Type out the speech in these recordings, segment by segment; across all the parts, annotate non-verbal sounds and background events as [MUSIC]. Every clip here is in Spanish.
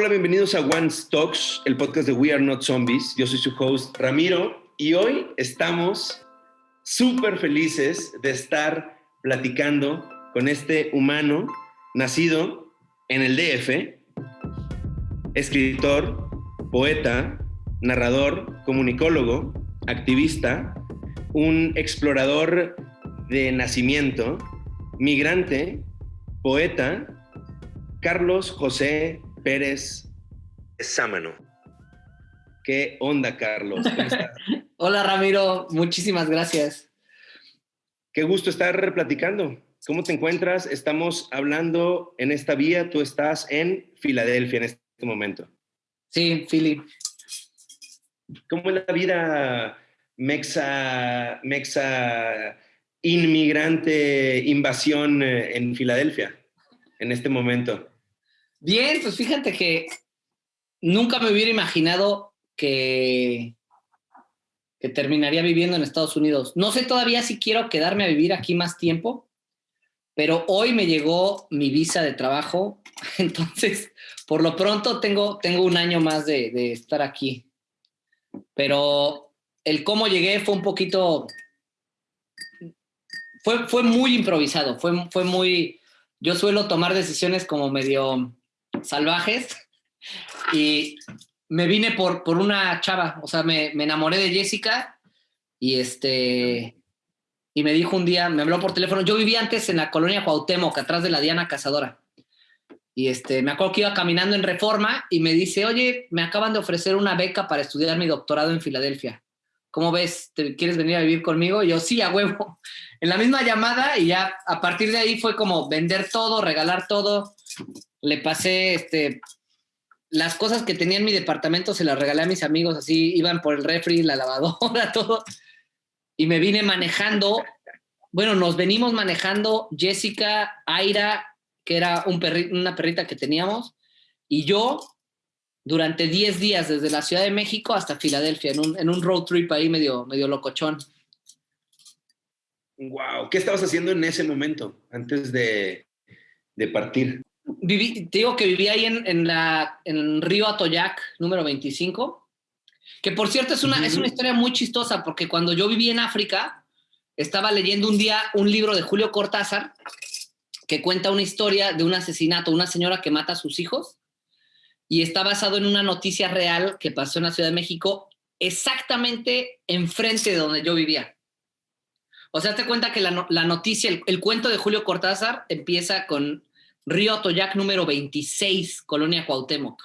Hola, bienvenidos a One Talks, el podcast de We Are Not Zombies. Yo soy su host Ramiro y hoy estamos súper felices de estar platicando con este humano nacido en el DF, escritor, poeta, narrador, comunicólogo, activista, un explorador de nacimiento, migrante, poeta, Carlos José Pérez Sámano. ¿Qué onda, Carlos? [LAUGHS] Hola, Ramiro. Muchísimas gracias. Qué gusto estar platicando. ¿Cómo te encuentras? Estamos hablando en esta vía. Tú estás en Filadelfia en este momento. Sí, Philly. ¿Cómo es la vida mexa, mexa inmigrante, invasión eh, en Filadelfia en este momento? Bien, pues fíjate que nunca me hubiera imaginado que, que terminaría viviendo en Estados Unidos. No sé todavía si quiero quedarme a vivir aquí más tiempo, pero hoy me llegó mi visa de trabajo, [LAUGHS] entonces por lo pronto tengo, tengo un año más de, de estar aquí. Pero el cómo llegué fue un poquito, fue, fue muy improvisado, fue, fue muy, yo suelo tomar decisiones como medio salvajes y me vine por, por una chava, o sea, me, me enamoré de Jessica y este y me dijo un día, me habló por teléfono, yo vivía antes en la colonia Cuauhtémoc, atrás de la Diana Cazadora. Y este, me acuerdo que iba caminando en Reforma y me dice, oye, me acaban de ofrecer una beca para estudiar mi doctorado en Filadelfia. ¿Cómo ves? ¿Te quieres venir a vivir conmigo? Y yo, sí, a huevo. [LAUGHS] En la misma llamada y ya a partir de ahí fue como vender todo, regalar todo le pasé este, las cosas que tenía en mi departamento, se las regalé a mis amigos, así iban por el refri, la lavadora, [LAUGHS] todo. Y me vine manejando, bueno, nos venimos manejando Jessica, Aira, que era un una perrita que teníamos, y yo durante 10 días desde la Ciudad de México hasta Filadelfia, en un, road trip ahí medio, medio locochón. Wow, ¿qué estabas haciendo en ese momento antes de, de partir? Viví, te digo que viví ahí en, en, la, en Río Atoyac, número 25, que por cierto es una, es una historia muy chistosa, porque cuando yo viví en África, estaba leyendo un día un libro de Julio Cortázar que cuenta una historia de un asesinato, una señora que mata a sus hijos, y está basado en una noticia real que pasó en la Ciudad de México, exactamente enfrente de donde yo vivía. O sea, te cuenta que la, la noticia, el, el, cuento de Julio Cortázar empieza con Río Atoyac número 26, Colonia Cuauhtémoc.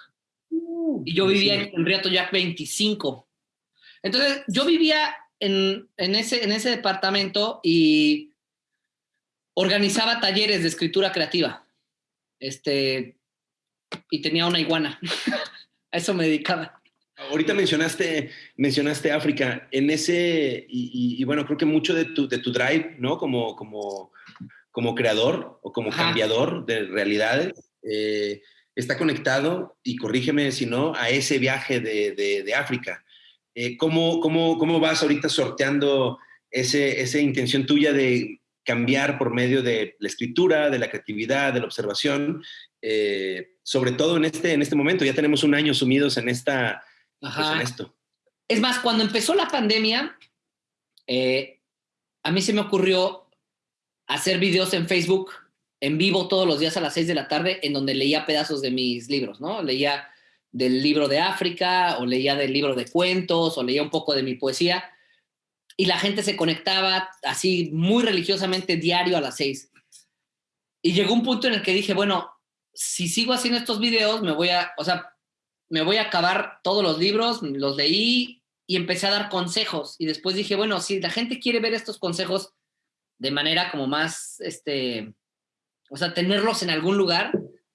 Uh, y yo vivía en, Río Atoyac 25. Entonces, yo vivía en, en, ese, en ese departamento y organizaba talleres de escritura creativa. Este, y tenía una iguana. [LAUGHS] A eso me dedicaba. Ahorita mencionaste, mencionaste África. En ese, y, y, y, bueno, creo que mucho de tu, de tu drive, ¿no? Como, como como creador o como Ajá. cambiador de realidades, eh, está conectado, y corrígeme si no, a ese viaje de, de, de África. Eh, ¿cómo, cómo, ¿Cómo vas ahorita sorteando ese, esa intención tuya de cambiar por medio de la escritura, de la creatividad, de la observación, eh, sobre todo en este, en este momento? Ya tenemos un año sumidos en, esta, pues en esto. Es más, cuando empezó la pandemia, eh, a mí se me ocurrió hacer videos en Facebook en vivo todos los días a las 6 de la tarde en donde leía pedazos de mis libros, ¿no? Leía del libro de África o leía del libro de cuentos o leía un poco de mi poesía y la gente se conectaba así muy religiosamente diario a las 6. Y llegó un punto en el que dije, bueno, si sigo haciendo estos videos, me voy a, o sea, me voy a acabar todos los libros, los leí y empecé a dar consejos. Y después dije, bueno, si la gente quiere ver estos consejos, de manera como más, este, o sea, tenerlos en algún lugar,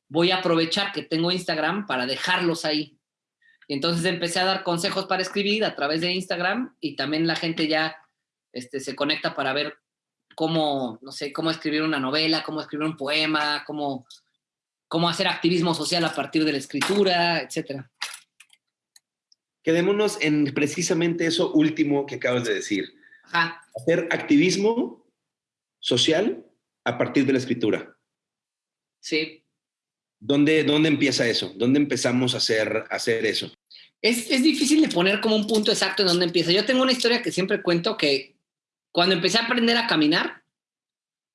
voy a aprovechar que tengo Instagram para dejarlos ahí. Y entonces empecé a dar consejos para escribir a través de Instagram y también la gente ya este, se conecta para ver cómo, no sé, cómo escribir una novela, cómo escribir un poema, cómo, cómo hacer activismo social a partir de la escritura, etc. Quedémonos en precisamente eso último que acabas de decir. Ajá. Hacer activismo social a partir de la escritura. Sí. ¿Dónde, ¿Dónde empieza eso? ¿Dónde empezamos a hacer, a hacer eso? Es, es, difícil de poner como un punto exacto en dónde empieza. Yo tengo una historia que siempre cuento que cuando empecé a aprender a caminar,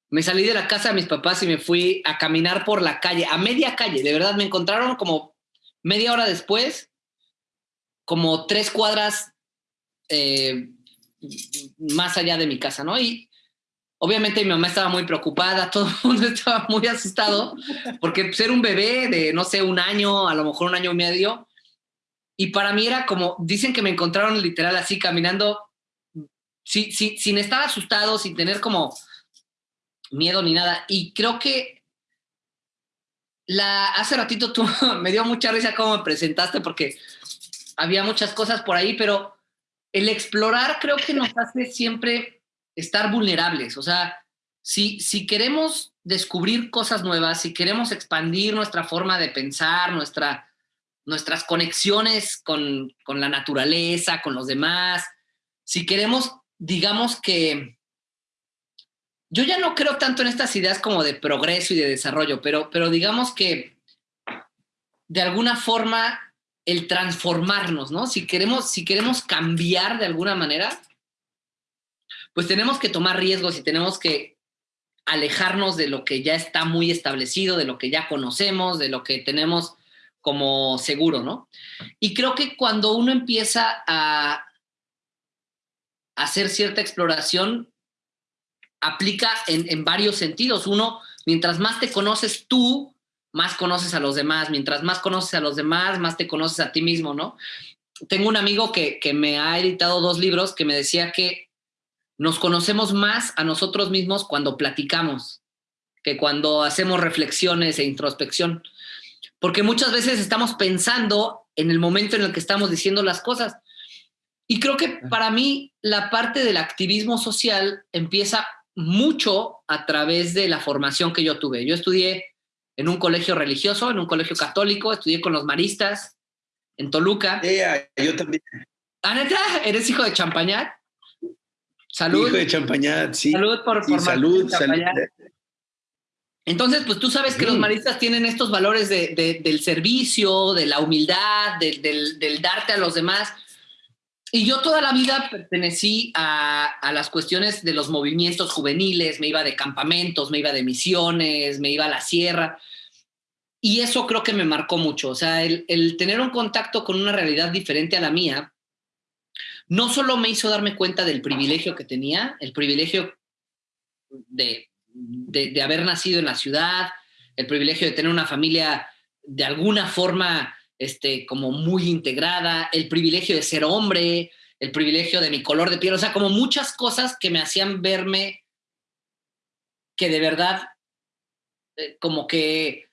me salí de la casa de mis papás y me fui a caminar por la calle, a media calle. De verdad, me encontraron como media hora después, como tres cuadras eh, más allá de mi casa, ¿no? Y obviamente mi mamá estaba muy preocupada, [LAUGHS] todo el mundo estaba muy asustado, porque ser un bebé de, no sé, un año, a lo mejor un año y medio, y para mí era como, dicen que me encontraron literal así caminando, sin estar asustado, sin tener como miedo ni nada. Y creo que la, hace ratito tú [LAUGHS] me dio mucha risa cómo me presentaste porque había muchas cosas por ahí, pero el explorar creo que nos hace siempre estar vulnerables. O sea, si, si queremos descubrir cosas nuevas, si queremos expandir nuestra forma de pensar, nuestra, nuestras conexiones con, con la naturaleza, con los demás, si queremos, digamos que yo ya no creo tanto en estas ideas como de progreso y de desarrollo, pero, pero digamos que de alguna forma el transformarnos, ¿no? Si queremos, si queremos cambiar de alguna manera, pues tenemos que tomar riesgos y tenemos que alejarnos de lo que ya está muy establecido, de lo que ya conocemos, de lo que tenemos como seguro, ¿no? Y creo que cuando uno empieza a hacer cierta exploración, aplica en, varios sentidos. Uno, mientras más te conoces tú, más conoces a los demás. Mientras más conoces a los demás, más te conoces a ti mismo, ¿no? Tengo un amigo que, que me ha editado dos libros que me decía que nos conocemos más a nosotros mismos cuando platicamos que cuando hacemos reflexiones e introspección. Porque muchas veces estamos pensando en el momento en el que estamos diciendo las cosas. Y creo que para mí la parte del activismo social empieza mucho a través de la formación que yo tuve. Yo estudié en un colegio religioso, en un colegio católico, estudié con los maristas en Toluca. yo también. ¿Ah, neta? ¿Eres hijo de Champañat? Salud. Hijo de Champañat, sí. Salud por, sí, salud, salud. Entonces, pues tú sabes que los maristas tienen estos valores de, del servicio, de la humildad, del, del darte a los demás. Y yo toda la vida pertenecí a, las cuestiones de los movimientos juveniles, me iba de campamentos, me iba de misiones, me iba a la sierra. Y eso creo que me marcó mucho. O sea, el, tener un contacto con una realidad diferente a la mía, no solo me hizo darme cuenta del privilegio que tenía, el privilegio de, de haber nacido en la ciudad, el privilegio de tener una familia de alguna forma este, como muy integrada, el privilegio de ser hombre, el privilegio de mi color de piel, o sea, como muchas cosas que me hacían verme que de verdad, eh, como que,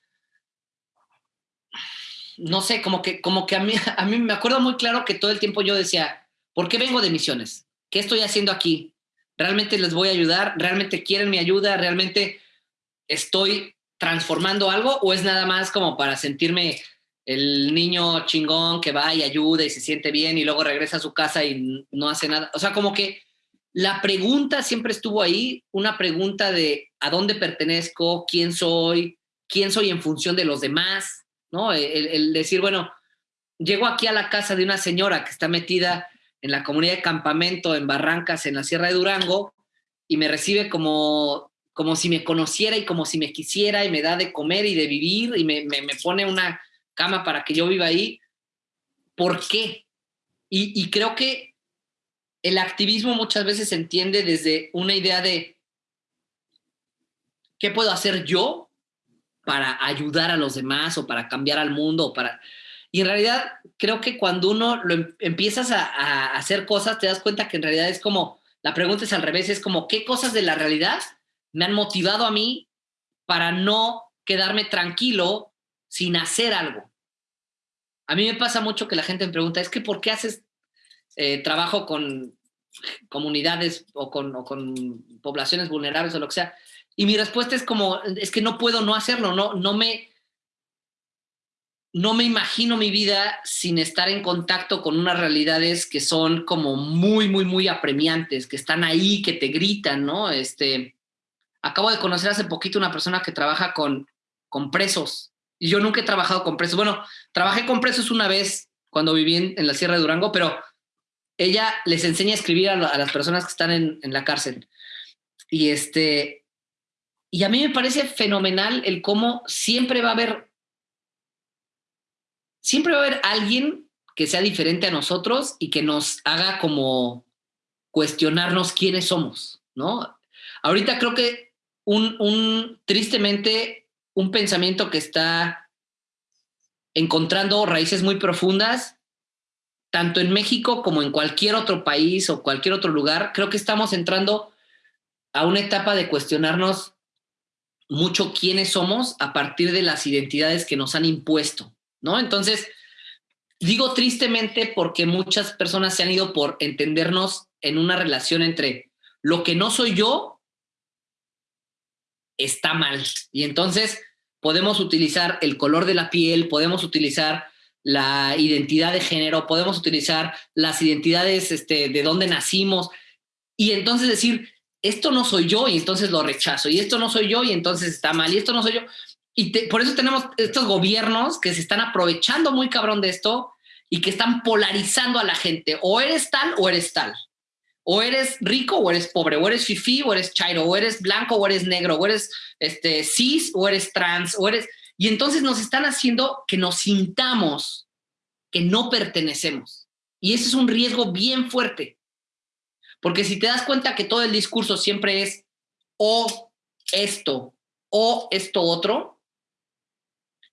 no sé, como que, como que a mí, [LAUGHS] a mí me acuerdo muy claro que todo el tiempo yo decía, ¿por qué vengo de misiones? ¿Qué estoy haciendo aquí? ¿Realmente les voy a ayudar? ¿Realmente quieren mi ayuda? ¿Realmente estoy transformando algo? ¿O es nada más como para sentirme el niño chingón que va y ayuda y se siente bien y luego regresa a su casa y no hace nada. O sea, como que la pregunta siempre estuvo ahí, una pregunta de a dónde pertenezco, quién soy, quién soy en función de los demás, ¿no? El, decir, bueno, llego aquí a la casa de una señora que está metida en la comunidad de campamento en Barrancas, en la Sierra de Durango, y me recibe como, como si me conociera y como si me quisiera y me da de comer y de vivir y me, me pone una cama para que yo viva ahí. ¿Por qué? Y, creo que el activismo muchas veces se entiende desde una idea de qué puedo hacer yo para ayudar a los demás o para cambiar al mundo para... Y en realidad creo que cuando uno lo em, empiezas a, hacer cosas, te das cuenta que en realidad es como, la pregunta es al revés, es como, ¿qué cosas de la realidad me han motivado a mí para no quedarme tranquilo sin hacer algo. A mí me pasa mucho que la gente me pregunta, es que ¿por qué haces eh, trabajo con comunidades o con, poblaciones vulnerables o lo que sea? Y mi respuesta es como, es que no puedo no hacerlo, no, no, me, no me imagino mi vida sin estar en contacto con unas realidades que son como muy, muy, muy apremiantes, que están ahí, que te gritan, ¿no? Este, acabo de conocer hace poquito una persona que trabaja con, con presos y yo nunca he trabajado con presos. Bueno, trabajé con presos una vez cuando viví en, la Sierra de Durango, pero ella les enseña a escribir a, las personas que están en, en, la cárcel. Y este, y a mí me parece fenomenal el cómo siempre va a haber, siempre va a haber alguien que sea diferente a nosotros y que nos haga como cuestionarnos quiénes somos, ¿no? Ahorita creo que un, un tristemente, un pensamiento que está encontrando raíces muy profundas, tanto en México como en cualquier otro país o cualquier otro lugar, creo que estamos entrando a una etapa de cuestionarnos mucho quiénes somos a partir de las identidades que nos han impuesto, ¿no? Entonces, digo tristemente porque muchas personas se han ido por entendernos en una relación entre lo que no soy yo está mal. Y entonces podemos utilizar el color de la piel, podemos utilizar la identidad de género, podemos utilizar las identidades este, de dónde nacimos y entonces decir, esto no soy yo y entonces lo rechazo, y esto no soy yo y entonces está mal, y esto no soy yo. Y por eso tenemos estos gobiernos que se están aprovechando muy cabrón de esto y que están polarizando a la gente. O eres tal o eres tal. O eres rico o eres pobre, o eres fifi o eres chairo, o eres blanco o eres negro, o eres este, cis o eres trans, o eres... Y entonces nos están haciendo que nos sintamos que no pertenecemos. Y ese es un riesgo bien fuerte. Porque si te das cuenta que todo el discurso siempre es o esto o esto otro,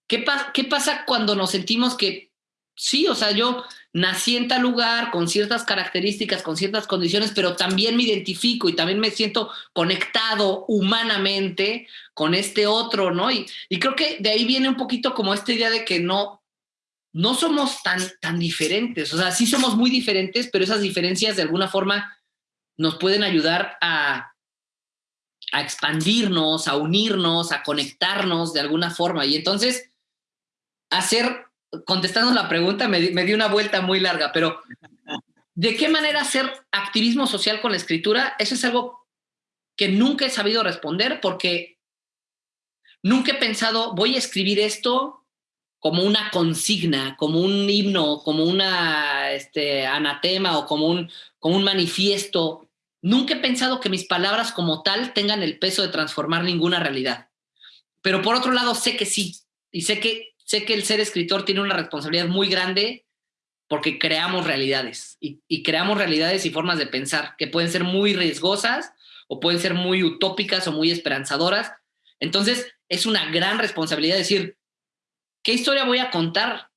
¿qué, ¿qué pasa cuando nos sentimos que sí, o sea, yo nací en tal lugar con ciertas características, con ciertas condiciones, pero también me identifico y también me siento conectado humanamente con este otro, ¿no? Y, y creo que de ahí viene un poquito como esta idea de que no, no somos tan, tan diferentes, o sea, sí somos muy diferentes, pero esas diferencias de alguna forma nos pueden ayudar a, a expandirnos, a unirnos, a conectarnos de alguna forma. Y entonces, hacer, contestando la pregunta, me, me di una vuelta muy larga, pero ¿de qué manera hacer activismo social con la escritura? Eso es algo que nunca he sabido responder porque nunca he pensado, voy a escribir esto como una consigna, como un himno, como una este, anatema o como un, como un manifiesto Nunca he pensado que mis palabras como tal tengan el peso de transformar ninguna realidad. Pero por otro lado, sé que sí. Y sé que, sé que el ser escritor tiene una responsabilidad muy grande porque creamos realidades. Y, creamos realidades y formas de pensar que pueden ser muy riesgosas o pueden ser muy utópicas o muy esperanzadoras. Entonces, es una gran responsabilidad decir, ¿qué historia voy a contar?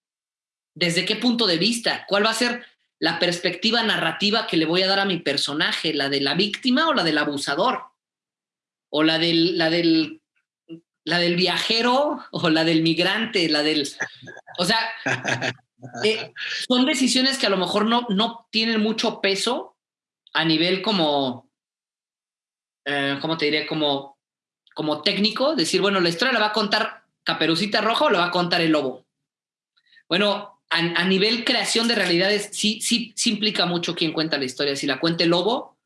¿Desde qué punto de vista? ¿Cuál va a ser la perspectiva narrativa que le voy a dar a mi personaje, la de la víctima o la del abusador, o la del, la del, la del viajero o la del migrante, la del... O sea, [LAUGHS] eh, son decisiones que a lo mejor no, no tienen mucho peso a nivel como, eh, ¿cómo te diré? Como, como técnico, decir, bueno, la historia la va a contar Caperucita Roja o la va a contar el lobo. Bueno, a, nivel creación de realidades, sí, sí, sí implica mucho quién cuenta la historia. Si la cuenta el lobo,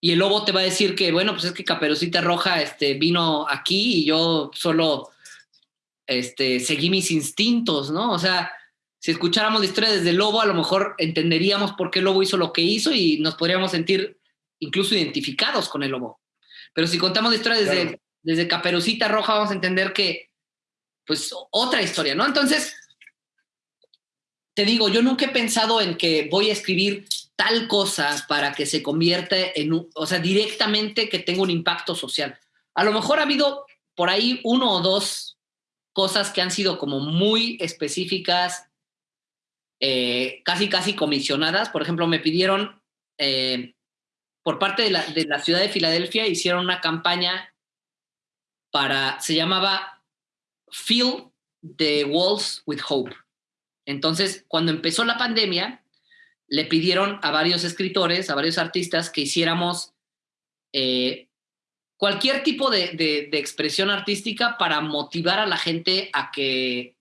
y el lobo te va a decir que, bueno, pues es que Caperucita Roja este, vino aquí y yo solo este, seguí mis instintos, ¿no? O sea, si escucháramos la historia desde el lobo, a lo mejor entenderíamos por qué el lobo hizo lo que hizo y nos podríamos sentir incluso identificados con el lobo. Pero si contamos la historia desde, desde Caperucita Roja, vamos a entender que, pues, otra historia, ¿no? Entonces, te digo, yo nunca he pensado en que voy a escribir tal cosa para que se convierta en, un, o sea, directamente que tenga un impacto social. A lo mejor ha habido por ahí uno o dos cosas que han sido como muy específicas, eh, casi, casi comisionadas. Por ejemplo, me pidieron, eh, por parte de la, de la ciudad de Filadelfia, hicieron una campaña para, se llamaba Fill the Walls with Hope. Entonces, cuando empezó la pandemia, le pidieron a varios escritores, a varios artistas, que hiciéramos eh, cualquier tipo de, expresión artística para motivar a la gente a que,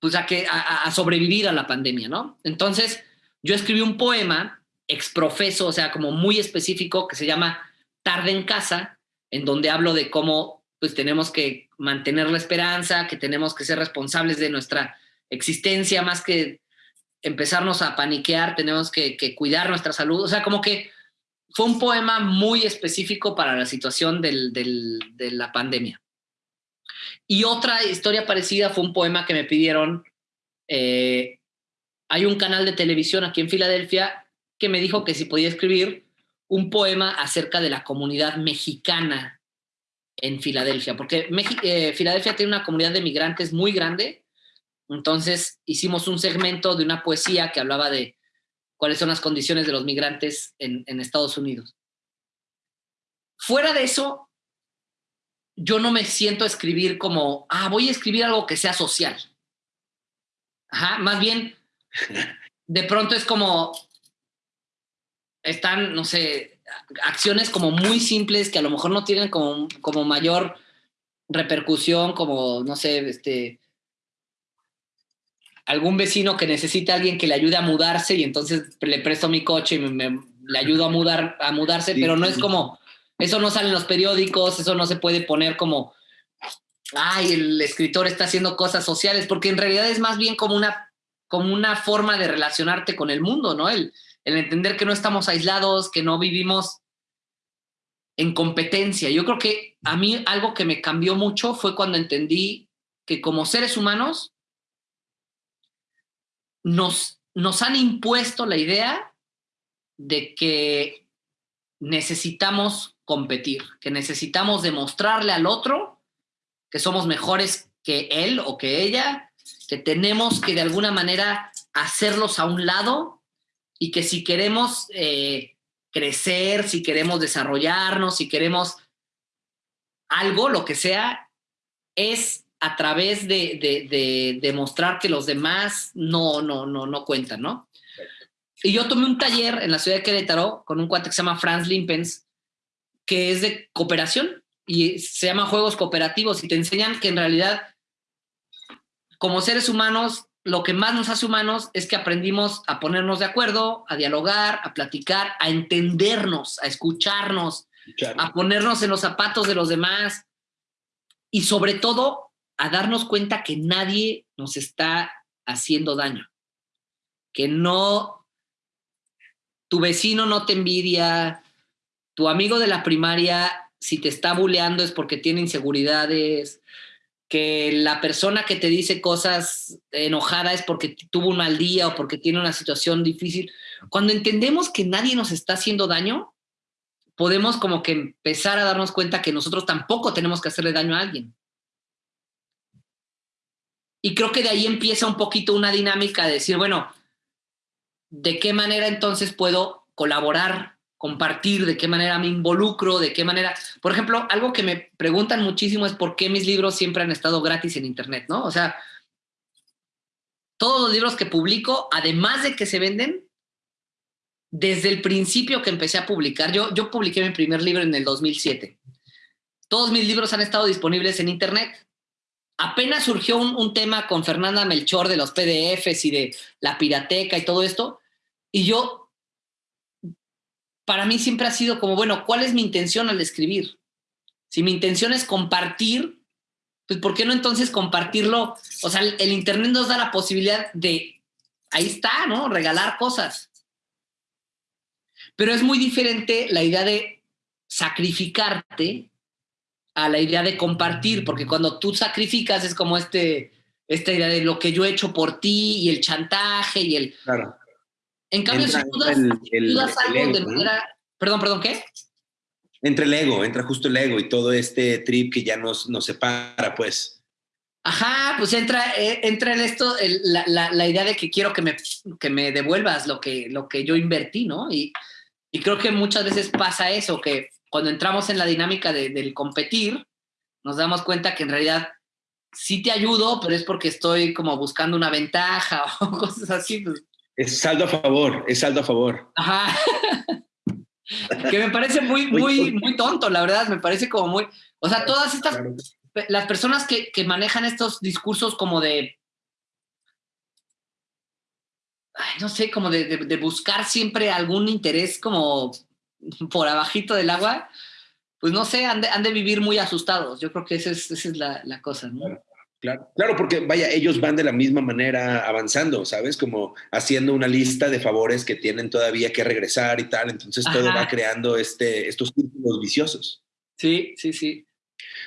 pues a, que, a, sobrevivir a la pandemia, ¿no? Entonces, yo escribí un poema exprofeso, o sea, como muy específico, que se llama Tarde en casa, en donde hablo de cómo pues tenemos que mantener la esperanza, que tenemos que ser responsables de nuestra existencia, más que empezarnos a paniquear, tenemos que, cuidar nuestra salud. O sea, como que fue un poema muy específico para la situación de la pandemia. Y otra historia parecida fue un poema que me pidieron. Eh, hay un canal de televisión aquí en Filadelfia que me dijo que si podía escribir un poema acerca de la comunidad mexicana en Filadelfia, porque eh, Filadelfia tiene una comunidad de migrantes muy grande. Entonces hicimos un segmento de una poesía que hablaba de cuáles son las condiciones de los migrantes en, en Estados Unidos. Fuera de eso, yo no me siento a escribir como, ah, voy a escribir algo que sea social. Ajá, más bien, [LAUGHS] de pronto es como, están, no sé, acciones como muy simples que a lo mejor no tienen como, como mayor repercusión, como, no sé, este, algún vecino que necesita a alguien que le ayude a mudarse y entonces le presto mi coche y me, le ayudo a, mudar, a mudarse, pero no es como eso no sale en los periódicos, eso no se puede poner como, ay, el escritor está haciendo cosas sociales, porque en realidad es más bien como una, como una forma de relacionarte con el mundo, ¿no? El, el entender que no estamos aislados, que no vivimos en competencia. Yo creo que a mí algo que me cambió mucho fue cuando entendí que como seres humanos nos, nos han impuesto la idea de que necesitamos competir, que necesitamos demostrarle al otro que somos mejores que él o que ella, que tenemos que de alguna manera hacerlos a un lado y que si queremos eh, crecer, si queremos desarrollarnos, si queremos algo, lo que sea, es a través de, demostrar que los demás no, no, no, no cuentan, ¿no? Y yo tomé un taller en la ciudad de Querétaro con un cuate que se llama Franz Limpens, que es de cooperación y se llama juegos cooperativos y te enseñan que en realidad como seres humanos lo que más nos hace humanos es que aprendimos a ponernos de acuerdo, a dialogar, a platicar, a entendernos, a escucharnos, a ponernos en los zapatos de los demás y sobre todo a darnos cuenta que nadie nos está haciendo daño, que no, tu vecino no te envidia, tu amigo de la primaria, si te está buleando es porque tiene inseguridades, que la persona que te dice cosas enojada es porque tuvo un mal día o porque tiene una situación difícil. Cuando entendemos que nadie nos está haciendo daño, podemos como que empezar a darnos cuenta que nosotros tampoco tenemos que hacerle daño a alguien. Y creo que de ahí empieza un poquito una dinámica de decir, bueno, ¿de qué manera entonces puedo colaborar compartir, de qué manera me involucro, de qué manera... Por ejemplo, algo que me preguntan muchísimo es por qué mis libros siempre han estado gratis en Internet, ¿no? O sea, todos los libros que publico, además de que se venden, desde el principio que empecé a publicar, yo, yo publiqué mi primer libro en el 2007. Todos mis libros han estado disponibles en Internet. Apenas surgió un, un tema con Fernanda Melchor de los PDFs y de la pirateca y todo esto, y yo para mí siempre ha sido como, bueno, ¿cuál es mi intención al escribir? Si mi intención es compartir, pues ¿por qué no entonces compartirlo? O sea, el, Internet nos da la posibilidad de, ahí está, ¿no? Regalar cosas. Pero es muy diferente la idea de sacrificarte a la idea de compartir, porque cuando tú sacrificas es como este, esta idea de lo que yo he hecho por ti y el chantaje y el... Claro. En cambio, si tú das, algo de manera... Perdón, perdón, ¿qué? Entra el ego, entra justo el ego y todo este trip que ya nos, nos separa, pues. Ajá, pues entra, eh, entra en esto la, idea de que quiero que me, que me devuelvas lo que, lo que yo invertí, ¿no? Y, y creo que muchas veces pasa eso, que cuando entramos en la dinámica del competir, nos damos cuenta que en realidad sí te ayudo, pero es porque estoy como buscando una ventaja [LAUGHS] o cosas así. Pues. Es saldo a favor, es saldo a favor. Ajá. [LAUGHS] que me parece muy, muy, muy tonto, la verdad, me parece como muy... O sea, todas estas... Las personas que, que manejan estos discursos como de... no sé, como de, de, buscar siempre algún interés como por abajito del agua, pues no sé, han de, vivir muy asustados. Yo creo que esa es, la, cosa, ¿no? Claro, claro, porque vaya, ellos van de la misma manera avanzando, ¿sabes? Como haciendo una lista de favores que tienen todavía que regresar y tal. Entonces todo va creando este, estos círculos viciosos. Sí, sí, sí.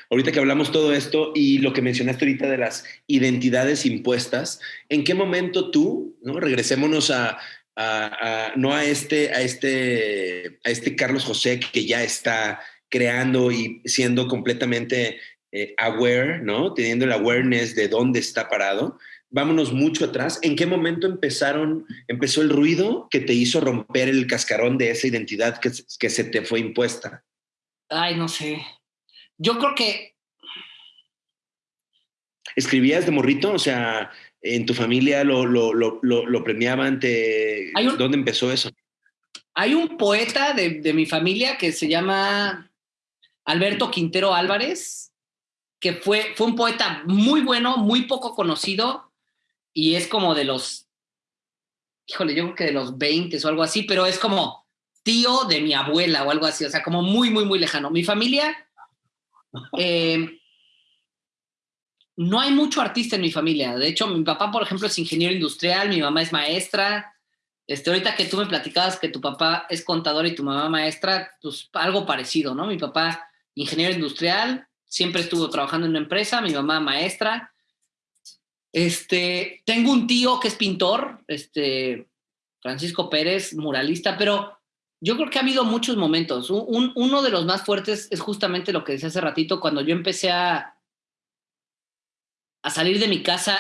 Ahorita que hablamos todo esto y lo que mencionaste ahorita de las identidades impuestas, ¿en qué momento tú, ¿no? regresémonos a, no a este, a este, a este Carlos José que ya está creando y siendo completamente eh, aware, ¿no? Teniendo el awareness de dónde está parado. Vámonos mucho atrás. ¿En qué momento empezaron, empezó el ruido que te hizo romper el cascarón de esa identidad que, que se te fue impuesta? Ay, no sé. Yo creo que... ¿Escribías de morrito? O sea, ¿en tu familia lo, lo, lo, lo premiaban? Te... ¿Dónde empezó eso? Hay un poeta de, de mi familia que se llama Alberto Quintero Álvarez, que fue, fue un poeta muy bueno, muy poco conocido, y es como de los, híjole, yo creo que de los 20 o algo así, pero es como tío de mi abuela o algo así, o sea, como muy, muy, muy lejano. Mi familia, eh, no hay mucho artista en mi familia. De hecho, mi papá, por ejemplo, es ingeniero industrial, mi mamá es maestra. Este, ahorita que tú me platicabas que tu papá es contador y tu mamá maestra, pues algo parecido, ¿no? Mi papá ingeniero industrial, siempre estuvo trabajando en una empresa, mi mamá maestra. Este, tengo un tío que es pintor, este, Francisco Pérez, muralista, pero yo creo que ha habido muchos momentos. uno de los más fuertes es justamente lo que decía hace ratito, cuando yo empecé a, a salir de mi casa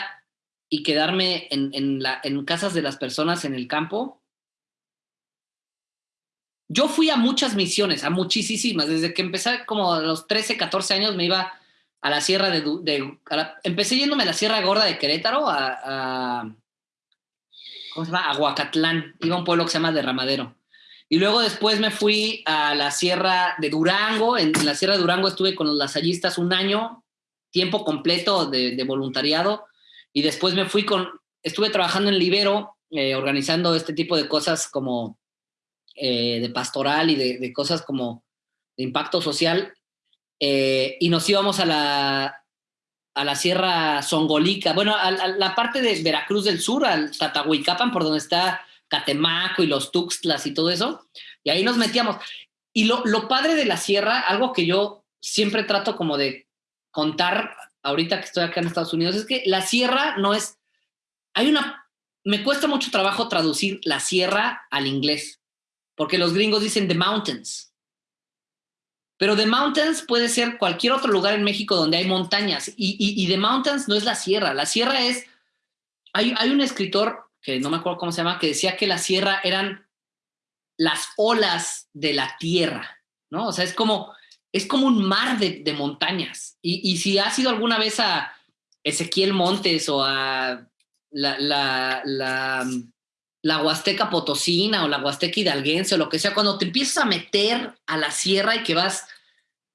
y quedarme en, casas de las personas en el campo, yo fui a muchas misiones, a muchísimas. Desde que empecé como a los 13, 14 años me iba a la sierra de... empecé yéndome a la Sierra Gorda de Querétaro, a, ¿cómo se llama? A Huacatlán. Iba a un pueblo que se llama Derramadero. Y luego después me fui a la Sierra de Durango. En, la Sierra de Durango estuve con los lasallistas un año, tiempo completo de, voluntariado. Y después me fui con... Estuve trabajando en Libero, eh, organizando este tipo de cosas como eh, de pastoral y de, cosas como de impacto social. Eh, y nos íbamos a la, a la Sierra Songolica, bueno, a, la parte de Veracruz del Sur, al Tatahuicapan, por donde está Catemaco y los Tuxtlas y todo eso. Y ahí nos metíamos. Y lo, lo padre de la sierra, algo que yo siempre trato como de contar ahorita que estoy acá en Estados Unidos, es que la sierra no es... Hay una... Me cuesta mucho trabajo traducir la sierra al inglés porque los gringos dicen The Mountains. Pero The Mountains puede ser cualquier otro lugar en México donde hay montañas. Y, The Mountains no es la sierra. La sierra es... Hay, hay un escritor, que no me acuerdo cómo se llama, que decía que la sierra eran las olas de la tierra, ¿no? O sea, es como, es como un mar de, montañas. Y, y, si has ido alguna vez a Ezequiel Montes o a la, la, la la Huasteca Potosina o la Huasteca Hidalguense o lo que sea, cuando te empiezas a meter a la sierra y que vas,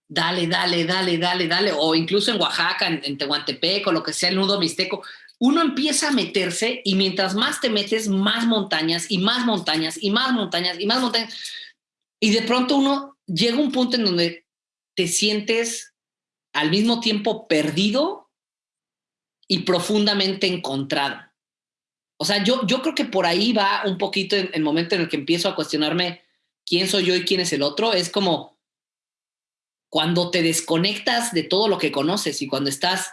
dale, dale, dale, dale, dale, o incluso en Oaxaca, en, Tehuantepec o lo que sea, el nudo mixteco, uno empieza a meterse y mientras más te metes, más montañas y más montañas y más montañas y más montañas. Y de pronto uno llega a un punto en donde te sientes al mismo tiempo perdido y profundamente encontrado. O sea, yo, yo creo que por ahí va un poquito el momento en el que empiezo a cuestionarme quién soy yo y quién es el otro. Es como cuando te desconectas de todo lo que conoces y cuando estás,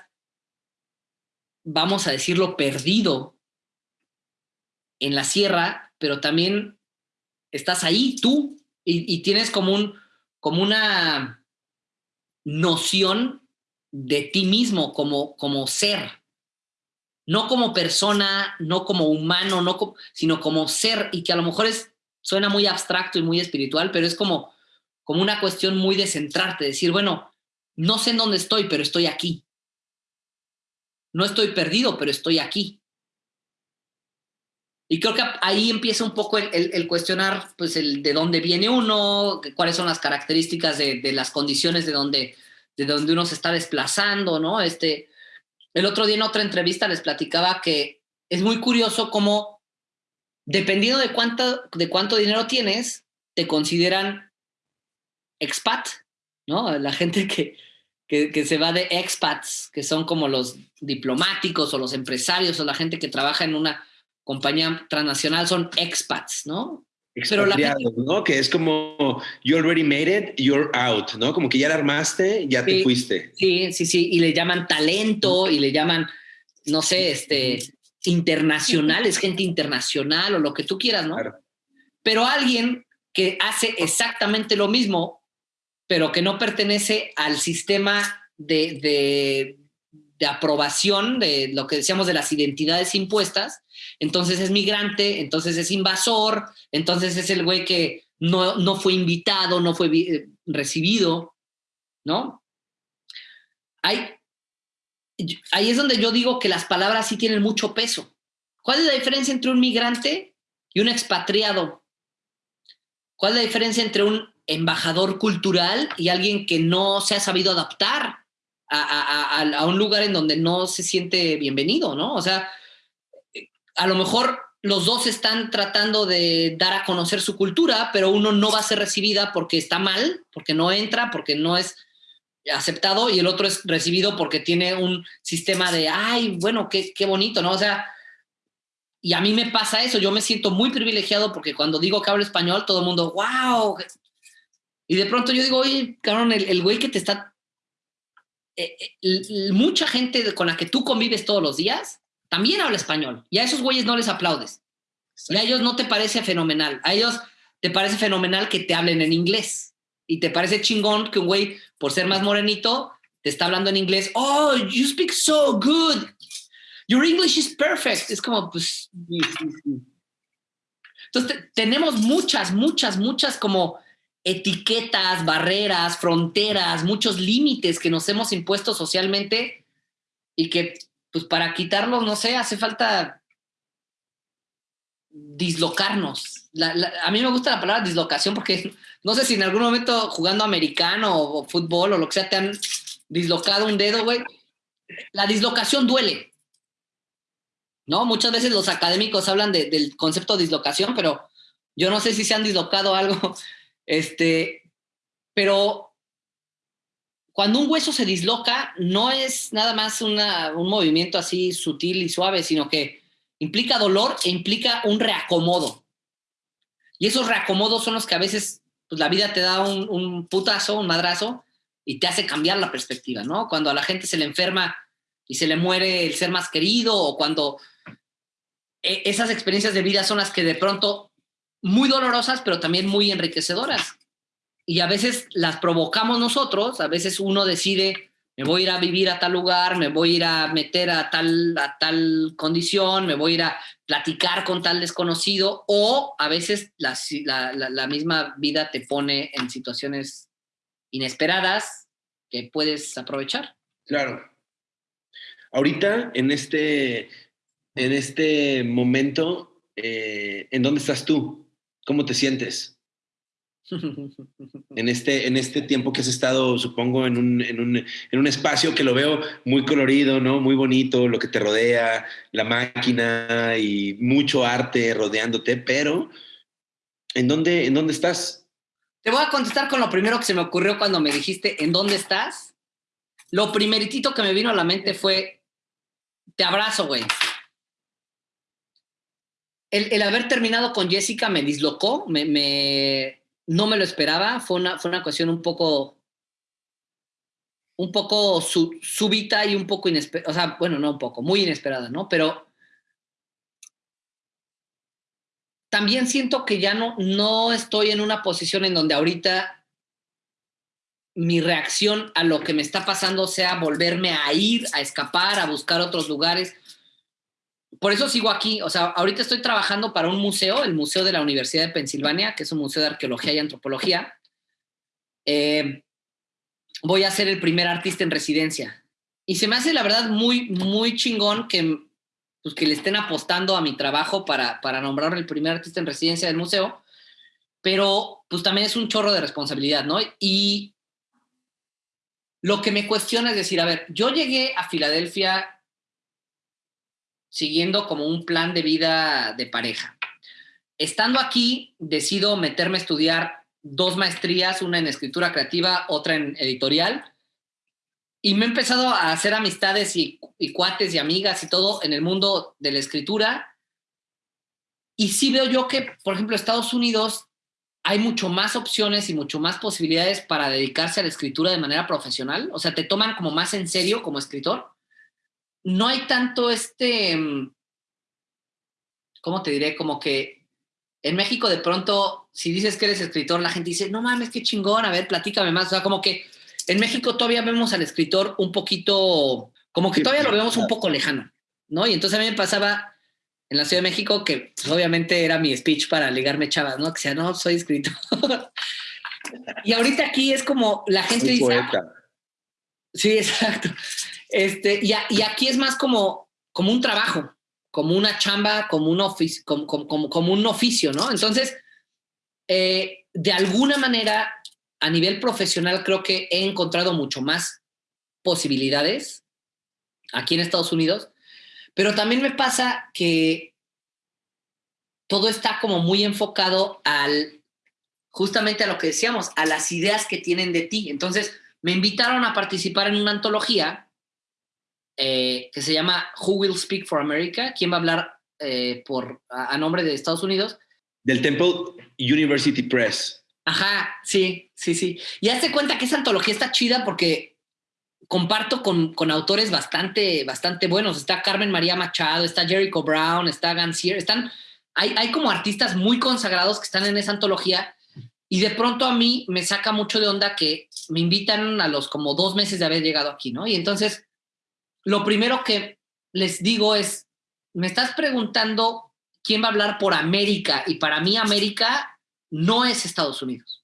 vamos a decirlo, perdido en la sierra, pero también estás ahí tú y, tienes como, un, como una noción de ti mismo como, como ser no como persona, no como humano, no sino como ser, y que a lo mejor es, suena muy abstracto y muy espiritual, pero es como, como una cuestión muy de centrarte, decir, bueno, no sé en dónde estoy, pero estoy aquí. No estoy perdido, pero estoy aquí. Y creo que ahí empieza un poco el, cuestionar, pues, el de dónde viene uno, cuáles son las características de, de las condiciones de donde, de donde uno se está desplazando, ¿no? Este, el otro día en otra entrevista les platicaba que es muy curioso cómo, dependiendo de cuánto, de cuánto dinero tienes, te consideran expat. ¿no? La gente que, que, se va de expats, que son como los diplomáticos o los empresarios o la gente que trabaja en una compañía transnacional, son expats, ¿no? Pero la ¿no? Que es como, you already made it, you're out, ¿no? Como que ya la armaste, ya te fuiste. Sí, sí, sí, y le llaman talento y le llaman, no sé, este, internacional, es gente internacional o lo que tú quieras, ¿no? Pero alguien que hace exactamente lo mismo, pero que no pertenece al sistema de, de, de aprobación de lo que decíamos de las identidades impuestas, entonces es migrante, entonces es invasor, entonces es el güey que no, no fue invitado, no fue eh, recibido, ¿no? Hay, ahí es donde yo digo que las palabras sí tienen mucho peso. ¿Cuál es la diferencia entre un migrante y un expatriado? ¿Cuál es la diferencia entre un embajador cultural y alguien que no se ha sabido adaptar a, a, un lugar en donde no se siente bienvenido, ¿no? O sea, a lo mejor los dos están tratando de dar a conocer su cultura, pero uno no va a ser recibida porque está mal, porque no entra, porque no es aceptado, y el otro es recibido porque tiene un sistema de, ay, bueno, qué, qué bonito, ¿no? O sea, y a mí me pasa eso, yo me siento muy privilegiado porque cuando digo que hablo español, todo el mundo, wow. Y de pronto yo digo, oye, cabrón, el, güey que te está... Eh, eh, mucha gente con la que tú convives todos los días también habla español y a esos güeyes no les aplaudes. Y a ellos no te parece fenomenal. A ellos te parece fenomenal que te hablen en inglés. Y te parece chingón que un güey, por ser más morenito, te está hablando en inglés. Oh, you speak so good. Your English is perfect. Es como, pues. Entonces, tenemos muchas, muchas, muchas como etiquetas, barreras, fronteras, muchos límites que nos hemos impuesto socialmente y que pues para quitarlos, no sé, hace falta dislocarnos. a mí me gusta la palabra dislocación porque [LAUGHS] no sé si en algún momento jugando americano o, fútbol o lo que sea te han dislocado un dedo, güey. La dislocación duele. ¿No? Muchas veces los académicos hablan del concepto de dislocación, pero yo no sé si se han dislocado algo. [LAUGHS] Este, pero cuando un hueso se disloca, no es nada más un movimiento así sutil y suave, sino que implica dolor e implica un reacomodo. Y esos reacomodos son los que a veces pues, la vida te da un, putazo, un madrazo, y te hace cambiar la perspectiva, ¿no? Cuando a la gente se le enferma y se le muere el ser más querido, o cuando e, esas experiencias de vida son las que de pronto muy dolorosas, pero también muy enriquecedoras y a veces las provocamos nosotros, a veces uno decide, me voy a ir a vivir a tal lugar, me voy a ir a meter a tal, a tal condición, me voy a ir a platicar con tal desconocido, o a veces la, la, misma vida te pone en situaciones inesperadas que puedes aprovechar. Claro. Ahorita, en este, en este momento, eh, ¿en dónde estás tú? ¿Cómo te sientes? En este, en este tiempo que has estado, supongo, en un, en, un, en un, espacio que lo veo muy colorido, ¿no? Muy bonito, lo que te rodea, la máquina y mucho arte rodeándote, pero ¿en dónde, en dónde estás? Te voy a contestar con lo primero que se me ocurrió cuando me dijiste, ¿en dónde estás? Lo primeritito que me vino a la mente fue, te abrazo, güey. El, el, haber terminado con Jessica me dislocó, me, me, no me lo esperaba, fue una, fue una cuestión un poco, un poco súbita y un poco inesperada, o sea, bueno, no un poco, muy inesperada, ¿no? Pero también siento que ya no, no estoy en una posición en donde ahorita mi reacción a lo que me está pasando sea volverme a ir, a escapar, a buscar otros lugares por eso sigo aquí. O sea, ahorita estoy trabajando para un museo, el Museo de la Universidad de Pensilvania, que es un museo de arqueología y antropología. Eh, voy a ser el primer artista en residencia. Y se me hace, la verdad, muy, muy chingón que, pues, que le estén apostando a mi trabajo para, para nombrar el primer artista en residencia del museo. Pero, pues también es un chorro de responsabilidad, ¿no? Y lo que me cuestiona es decir, a ver, yo llegué a Filadelfia siguiendo como un plan de vida de pareja. Estando aquí, decido meterme a estudiar dos maestrías, una en escritura creativa, otra en editorial. Y me he empezado a hacer amistades y, cuates y amigas y todo en el mundo de la escritura. Y sí veo yo que, por ejemplo, Estados Unidos hay mucho más opciones y mucho más posibilidades para dedicarse a la escritura de manera profesional. O sea, te toman como más en serio como escritor. No hay tanto este, mm, ¿cómo te diré? Como que en México de pronto, si dices que eres escritor, la gente dice, no mames, qué chingón, a ver, platícame más. O sea, como que en México todavía vemos al escritor un poquito, como que todavía lo vemos un poco lejano, ¿no? Y entonces a mí me pasaba en la Ciudad de México que pues, obviamente era mi speech para ligarme chavas, ¿no? Que sea, no, soy escritor. [LAUGHS] y ahorita aquí es como la gente dice... Ah, sí, exacto. Este, y, y aquí es más como, como un trabajo, como una chamba, como un, oficio, como, como, un oficio, ¿no? Entonces, eh, de alguna manera, a nivel profesional, creo que he encontrado mucho más posibilidades aquí en Estados Unidos, pero también me pasa que todo está como muy enfocado al, justamente a lo que decíamos, a las ideas que tienen de ti. Entonces, me invitaron a participar en una antología eh, que se llama Who Will Speak for America? ¿Quién va a hablar eh, por, a, nombre de Estados Unidos? Del Temple University Press. Ajá, sí, sí, sí. Y hazte cuenta que esa antología está chida porque comparto con, con, autores bastante, bastante buenos. Está Carmen María Machado, está Jericho Brown, está Gansier, están, hay, hay como artistas muy consagrados que están en esa antología y de pronto a mí me saca mucho de onda que me invitan a los como dos meses de haber llegado aquí, ¿no? Y entonces lo primero que les digo es, me estás preguntando quién va a hablar por América y para mí América no es Estados Unidos.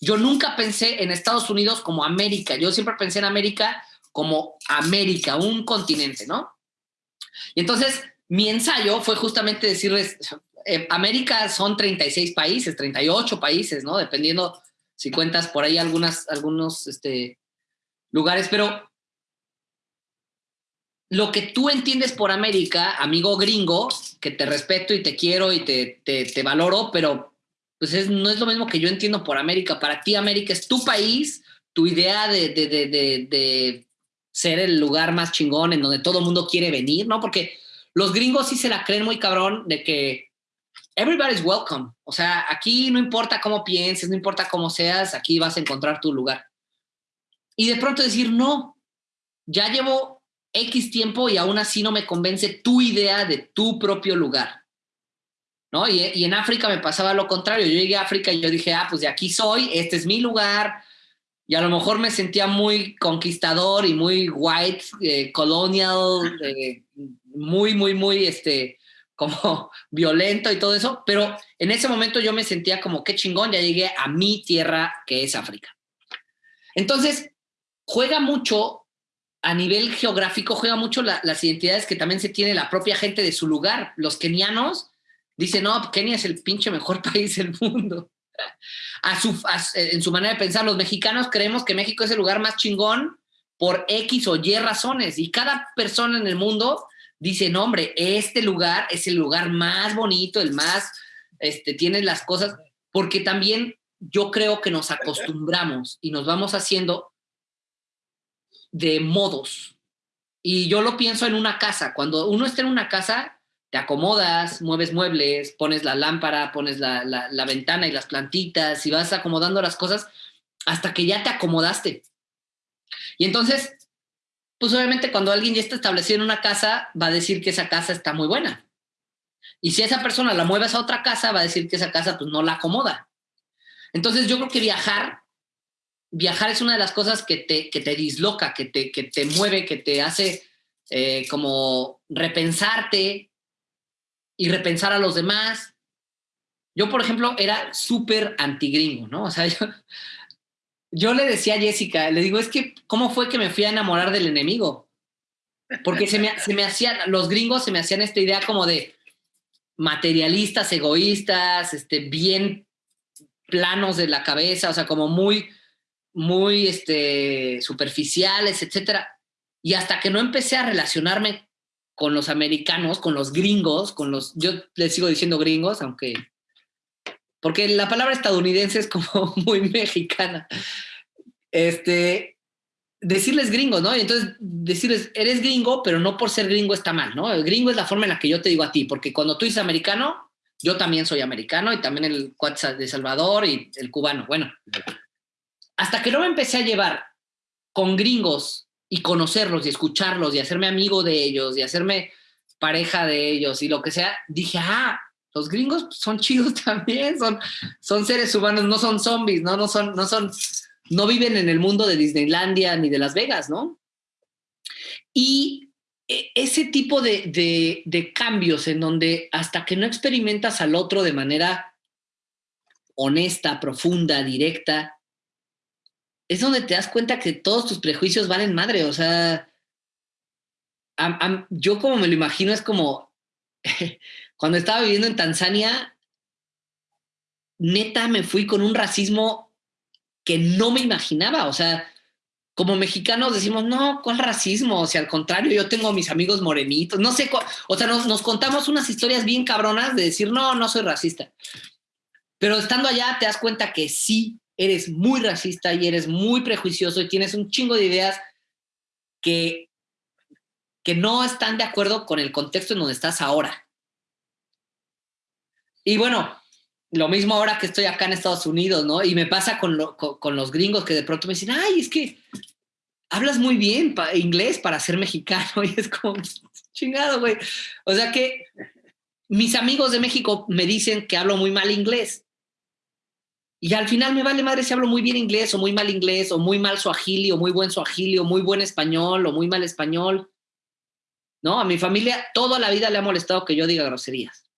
Yo nunca pensé en Estados Unidos como América, yo siempre pensé en América como América, un continente, ¿no? Y entonces mi ensayo fue justamente decirles, eh, América son 36 países, 38 países, ¿no? Dependiendo si cuentas por ahí algunas, algunos este, lugares, pero lo que tú entiendes por América, amigo gringo, que te respeto y te quiero y te, te, valoro, pero pues no es lo mismo que yo entiendo por América. Para ti América es tu país, tu idea de, de, de, de ser el lugar más chingón en donde todo el mundo quiere venir, ¿no? Porque los gringos sí se la creen muy cabrón de que everybody's welcome. O sea, aquí no importa cómo pienses, no importa cómo seas, aquí vas a encontrar tu lugar. Y de pronto decir, no, ya llevo X tiempo y aún así no me convence tu idea de tu propio lugar. ¿No? Y, en África me pasaba lo contrario. Yo llegué a África y yo dije, ah, pues de aquí soy, este es mi lugar. Y a lo mejor me sentía muy conquistador y muy white, eh, colonial, eh, muy, muy, muy, este, como [LAUGHS] violento y todo eso. Pero en ese momento yo me sentía como, qué chingón, ya llegué a mi tierra, que es África. Entonces, juega mucho a nivel geográfico juega mucho las identidades que también se tiene la propia gente de su lugar. Los kenianos dicen, no, Kenia es el pinche mejor [LAUGHS] país del mundo. A su, en su manera de pensar, los mexicanos creemos que México es el lugar más chingón por X o Y razones. Y cada persona en el mundo dice, no, hombre, este lugar es el lugar más bonito, el más, este, tiene las cosas, porque también yo creo que nos acostumbramos y nos vamos haciendo de modos. Y yo lo pienso en una casa. Cuando uno está en una casa, te acomodas, mueves muebles, pones la lámpara, pones la, la, ventana y las plantitas y vas acomodando las cosas hasta que ya te acomodaste. Y entonces, pues obviamente cuando alguien ya está establecido en una casa, va a decir que esa casa está muy buena. Y si esa persona la mueves a otra casa, va a decir que esa casa pues no la acomoda. Entonces yo creo que viajar viajar es una de las cosas que te, que te disloca, que te, que te mueve, que te hace eh, como repensarte y repensar a los demás. Yo, por ejemplo, era súper antigringo, ¿no? O sea, [LAUGHS] yo, yo le decía a Jessica, le digo, es que, ¿cómo fue que me fui a enamorar del enemigo? Porque se me, se me hacían, los gringos se me hacían esta idea como de materialistas, egoístas, este, bien planos de la cabeza, o sea, como muy, muy este, superficiales, etcétera. Y hasta que no empecé a relacionarme con los americanos, con los gringos, con los, yo les sigo diciendo gringos, aunque porque la palabra estadounidense es como [LAUGHS] muy mexicana. Este, decirles gringo, ¿no? Y entonces decirles, eres gringo, pero no por ser gringo está mal, ¿no? El gringo es la forma en la que yo te digo a ti, porque cuando tú dices americano, yo también soy americano y también el WhatsApp de Salvador y el cubano. Bueno, hasta que no me empecé a llevar con gringos y conocerlos y escucharlos y hacerme amigo de ellos y hacerme pareja de ellos y lo que sea, dije, ah, los gringos son chidos [LAUGHS] también, son, son seres humanos, no son zombies, ¿no? No son, no son, no viven en el mundo de Disneylandia ni de Las Vegas, ¿no? Y e, ese tipo de, de, cambios en donde hasta que no experimentas al otro de manera honesta, profunda, directa, es donde te das cuenta que todos tus prejuicios valen madre. O sea, yo como me lo imagino es como [LAUGHS] cuando estaba viviendo en Tanzania, neta me fui con un racismo que no me imaginaba. O sea, como mexicanos decimos, no, ¿cuál racismo? O sea, al contrario, yo tengo a mis amigos morenitos, no sé, o sea, nos, nos, contamos unas historias bien cabronas de decir, no, no soy racista. Pero estando allá te das cuenta que sí, eres muy racista y eres muy prejuicioso y tienes un chingo de ideas que, que no están de acuerdo con el contexto en donde estás ahora. Y bueno, lo mismo ahora que estoy acá en Estados Unidos, ¿no? Y me pasa con, con, los gringos que de pronto me dicen, ay, es que hablas muy bien inglés para ser mexicano. [LAUGHS] Y es como, chingado, güey. O sea que mis amigos de México me dicen que hablo muy mal inglés. Y al final me vale madre si hablo muy bien inglés o muy mal inglés o muy mal suajili o muy buen suajili o muy buen español o muy mal español. ¿No? A mi familia toda la vida le ha molestado que yo diga groserías.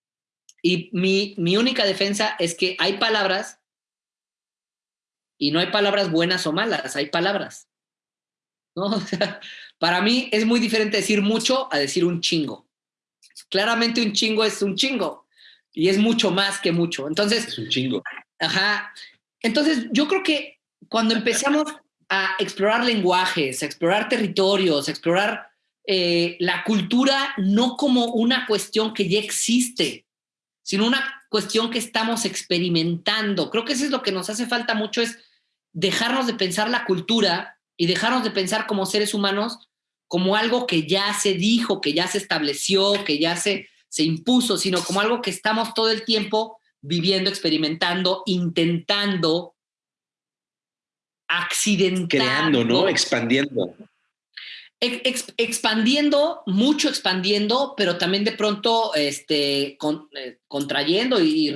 Y mi, mi única defensa es que hay palabras y no hay palabras buenas o malas, hay palabras. ¿no? [LAUGHS] O sea, para mí es muy diferente decir mucho a decir un chingo. Claramente un chingo es un chingo y es mucho más que mucho. Entonces, es un chingo. Ajá. Entonces, yo creo que cuando empezamos a explorar lenguajes, a explorar territorios, a explorar eh, la cultura no como una cuestión que ya existe, sino una cuestión que estamos experimentando. Creo que eso es lo que nos hace falta mucho, es dejarnos de pensar la cultura y dejarnos de pensar como seres humanos como algo que ya se dijo, que ya se estableció, que ya se, se impuso, sino como algo que estamos todo el tiempo viviendo, experimentando, intentando, accidentando. Creando, ¿no? Expandiendo expandiendo, mucho expandiendo, pero también de pronto este, eh, contrayendo y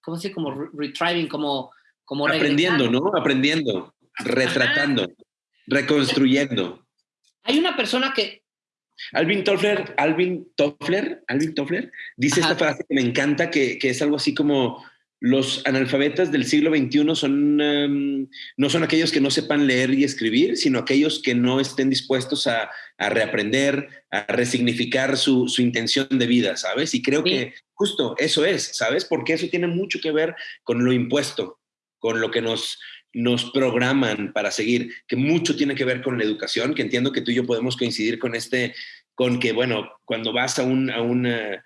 ¿cómo se dice? Como retrieving, como, como Aprendiendo, ¿no? Aprendiendo, retratando, reconstruyendo. Hay una persona que... Alvin Toffler, Alvin Toffler, Alvin Toffler, dice esta frase que me encanta, que, que es algo así como los analfabetas del siglo XXI son, em, no son aquellos que no sepan leer y escribir, sino aquellos que no estén dispuestos a, reaprender, a resignificar su, intención de vida, ¿sabes? Y creo que justo eso es, ¿sabes? Porque eso tiene mucho que ver con lo impuesto, con lo que nos, nos programan para seguir, que mucho tiene que ver con la educación, que entiendo que tú y yo podemos coincidir con este, con que, bueno, cuando vas a, un, a una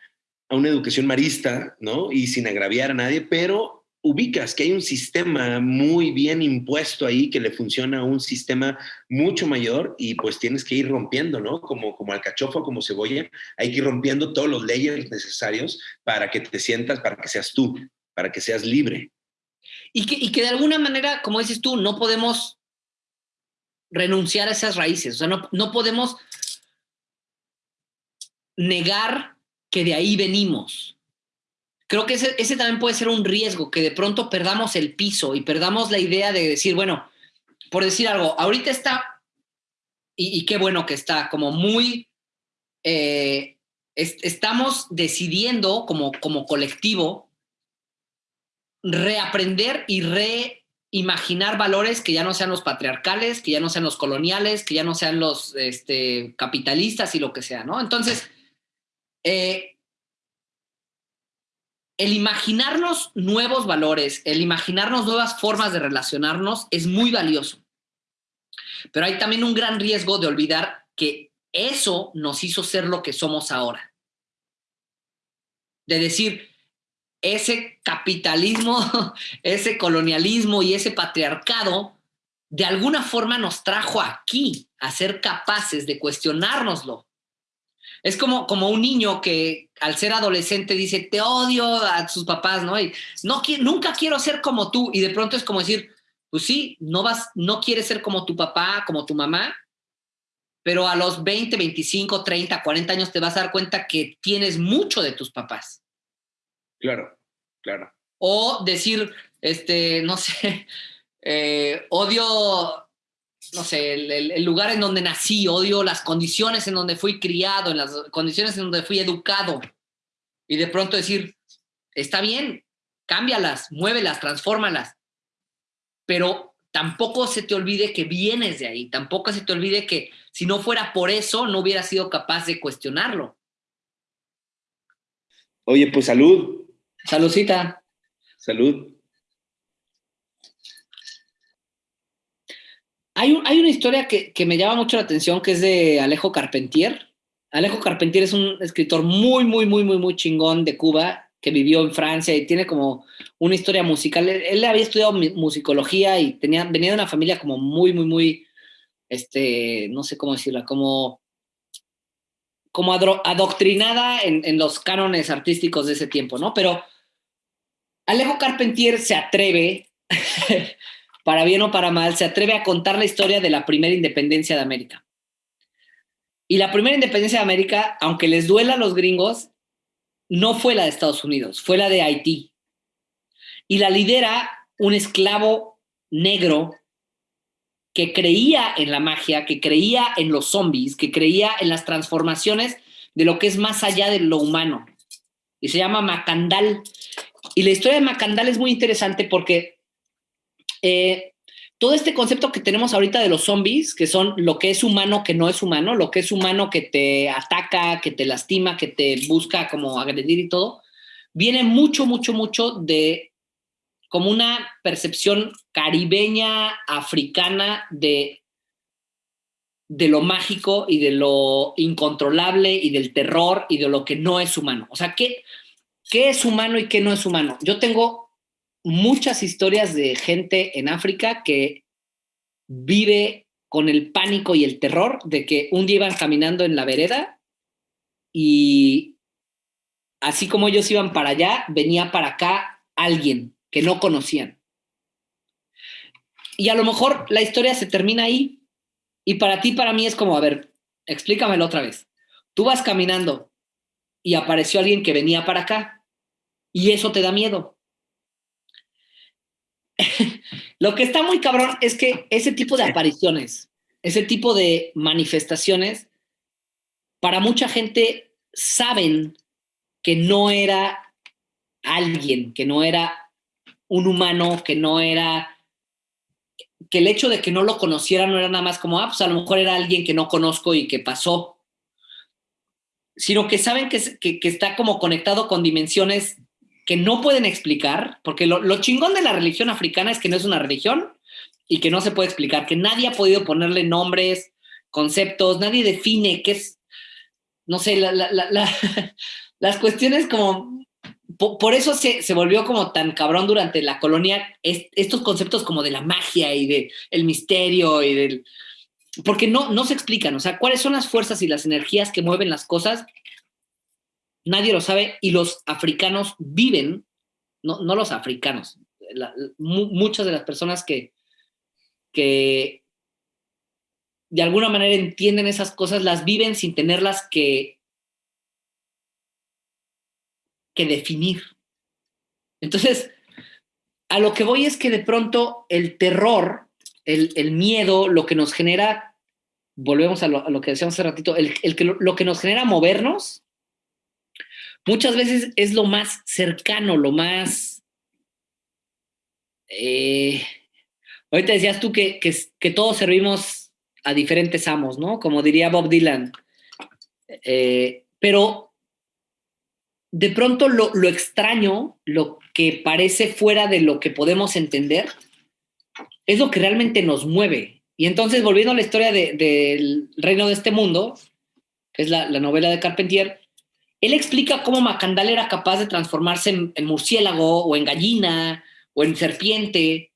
a una educación marista, ¿no? Y sin agraviar a nadie, pero ubicas que hay un sistema muy bien impuesto ahí que le funciona a un sistema mucho mayor y pues tienes que ir rompiendo, ¿no? Como, como alcachofa, como cebolla, hay que ir rompiendo todos los leyes necesarios para que te sientas, para que seas tú, para que seas libre. Y que, y que de alguna manera, como dices tú, no podemos renunciar a esas raíces, o sea, no, no podemos negar que de ahí venimos. Creo que ese, también puede ser un riesgo, que de pronto perdamos el piso y perdamos la idea de decir, bueno, por decir algo, ahorita está, y, qué bueno que está, como muy, eh, estamos decidiendo como, como colectivo reaprender y reimaginar valores que ya no sean los patriarcales, que ya no sean los coloniales, que ya no sean los este, capitalistas y lo que sea, ¿no? Entonces, eh, el imaginarnos nuevos valores, el imaginarnos nuevas formas de relacionarnos es muy valioso. Pero hay también un gran riesgo de olvidar que eso nos hizo ser lo que somos ahora. De decir, ese capitalismo, [LAUGHS] ese colonialismo y ese patriarcado de alguna forma nos trajo aquí a ser capaces de cuestionárnoslo. Es como, como un niño que al ser adolescente dice, te odio a sus papás, ¿no? Y no, nunca quiero ser como tú. Y de pronto es como decir, pues sí, no, vas, no quieres ser como tu papá, como tu mamá, pero a los 20, 25, 30, 40 años te vas a dar cuenta que tienes mucho de tus papás. Claro, claro. O decir, este, no sé, [LAUGHS] eh, odio no sé, el, lugar en donde nací, odio las condiciones en donde fui criado, en las condiciones en donde fui educado. Y de pronto decir, está bien, cámbialas, muévelas, transfórmalas. Pero tampoco se te olvide que vienes de ahí, tampoco se te olvide que si no fuera por eso, no hubiera sido capaz de cuestionarlo. Oye, pues salud. Saludcita. Salud. Hay, una historia que, me llama mucho la atención que es de Alejo Carpentier. Alejo Carpentier es un escritor muy, muy, muy, muy, muy chingón de Cuba que vivió en Francia y tiene como una historia musical. Él, había estudiado musicología y tenía, venía de una familia como muy, muy, muy, este, no sé cómo decirla, como, como adoctrinada en, en los cánones artísticos de ese tiempo, ¿no? Pero Alejo Carpentier se atreve [LAUGHS] para bien o para mal, se atreve a contar la historia de la primera independencia de América. Y la primera independencia de América, aunque les duela a los gringos, no fue la de Estados Unidos, fue la de Haití. Y la lidera un esclavo negro que creía en la magia, que creía en los zombies, que creía en las transformaciones de lo que es más allá de lo humano. Y se llama Macandal. Y la historia de Macandal es muy interesante porque eh, todo este concepto que tenemos ahorita de los zombies, que son lo que es humano, que no es humano, lo que es humano que te ataca, que te lastima, que te busca como agredir y todo, viene mucho, mucho, mucho de como una percepción caribeña, africana de, de lo mágico y de lo incontrolable y del terror y de lo que no es humano. O sea, ¿qué, qué es humano y qué no es humano? Yo tengo muchas historias de gente en África que vive con el pánico y el terror de que un día iban caminando en la vereda y así como ellos iban para allá, venía para acá alguien que no conocían. Y a lo mejor la historia se termina ahí y para ti, para mí es como, a ver, explícamelo otra vez. Tú vas caminando y apareció alguien que venía para acá y eso te da miedo. [LAUGHS] Lo que está muy cabrón es que ese tipo de apariciones, ese tipo de manifestaciones, para mucha gente saben que no era alguien, que no era un humano, que no era que el hecho de que no lo conociera no era nada más como, ah, pues a lo mejor era alguien que no conozco y que pasó, sino que saben que, que está como conectado con dimensiones que no pueden explicar, porque lo, chingón de la religión africana es que no es una religión y que no se puede explicar, que nadie ha podido ponerle nombres, conceptos, nadie define qué es, no sé, [LAUGHS] las cuestiones como, por, eso se, volvió como tan cabrón durante la colonia, estos conceptos como de la magia y del el misterio y del... Porque no, no se explican, o sea, cuáles son las fuerzas y las energías que mueven las cosas nadie lo sabe y los africanos viven, no, los africanos, muchas de las personas que, que de alguna manera entienden esas cosas, las viven sin tenerlas que, que definir. Entonces, a lo que voy es que de pronto el terror, el, miedo, lo que nos genera, volvemos a lo, que decíamos hace ratito, el, que, lo que nos genera movernos, muchas veces es lo más cercano, lo más... Eh, ahorita decías tú que, que, todos servimos a diferentes amos, ¿no? Como diría Bob Dylan. Eh, pero de pronto lo, extraño, lo que parece fuera de lo que podemos entender, es lo que realmente nos mueve. Y entonces, volviendo a la historia del reino de este mundo, que es la, la novela de Carpentier, él explica cómo Macandal era capaz de transformarse en, murciélago o en gallina o en serpiente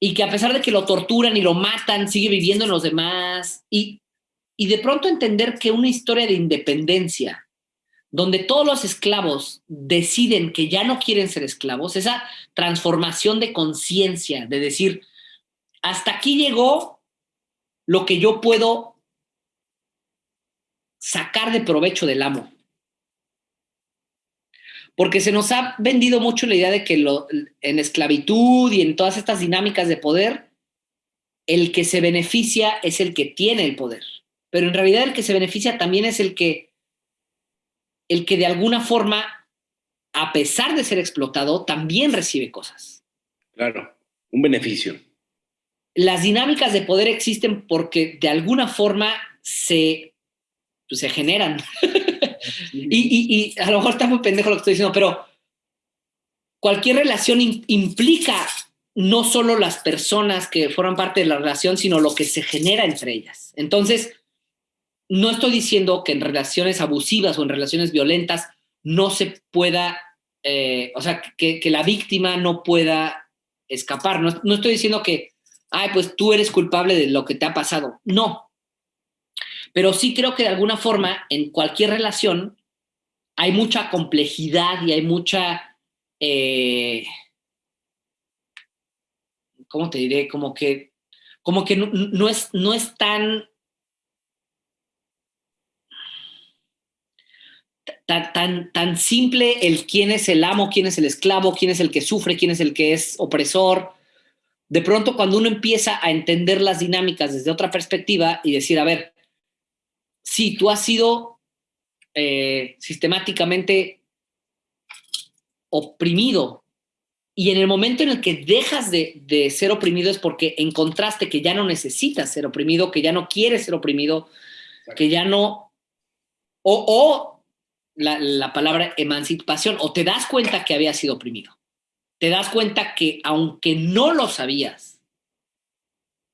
y que a pesar de que lo torturan y lo matan, sigue viviendo en los demás y, y de pronto entender que una historia de independencia donde todos los esclavos deciden que ya no quieren ser esclavos, esa transformación de conciencia, de decir, hasta aquí llegó lo que yo puedo sacar de provecho del amo. Porque se nos ha vendido mucho la idea de que en esclavitud y en todas estas dinámicas de poder, el que se beneficia es el que tiene el poder. Pero en realidad el que se beneficia también es el que el que de alguna forma, a pesar de ser explotado, también recibe cosas. Claro, un beneficio. Las dinámicas de poder existen porque de alguna forma se, pues, se generan. [LAUGHS] y, a lo mejor está muy pendejo lo que estoy diciendo, pero cualquier relación implica no solo las personas que forman parte de la relación, sino lo que se genera entre ellas. Entonces, no estoy diciendo que en relaciones abusivas o en relaciones violentas no se pueda, eh, o sea, que, la víctima no pueda escapar. No, no, estoy diciendo que, ay, pues tú eres culpable de lo que te ha pasado. No. Pero sí creo que de alguna forma en cualquier relación hay mucha complejidad y hay mucha, eh, ¿cómo te diré? Como que, como que no, es, no es tan tan, tan, simple el quién es el amo, quién es el esclavo, quién es el que sufre, quién es el que es opresor. De pronto, cuando uno empieza a entender las dinámicas desde otra perspectiva y decir, a ver, si tú has sido eh, sistemáticamente oprimido y en el momento en el que dejas de, de, ser oprimido es porque encontraste que ya no necesitas ser oprimido, que ya no quieres ser oprimido, que ya no... O, o la, palabra emancipación o te das cuenta que había sido oprimido. Te das cuenta que aunque no lo sabías,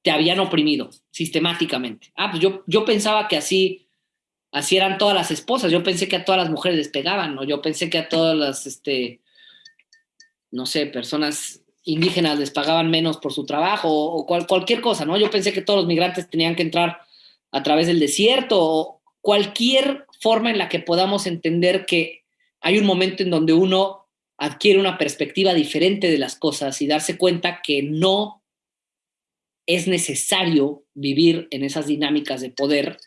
te habían oprimido sistemáticamente. Ah, pues yo, yo pensaba que así, así eran todas las esposas. Yo pensé que a todas las mujeres les pegaban, o yo pensé que a todas las, este, no sé, personas indígenas les pagaban menos por su trabajo o, cualquier cosa, ¿no? Yo pensé que todos los migrantes tenían que entrar a través del desierto o cualquier forma en la que podamos entender que hay un momento en donde uno adquiere una perspectiva diferente de las cosas y darse cuenta que no es necesario vivir en esas dinámicas de poder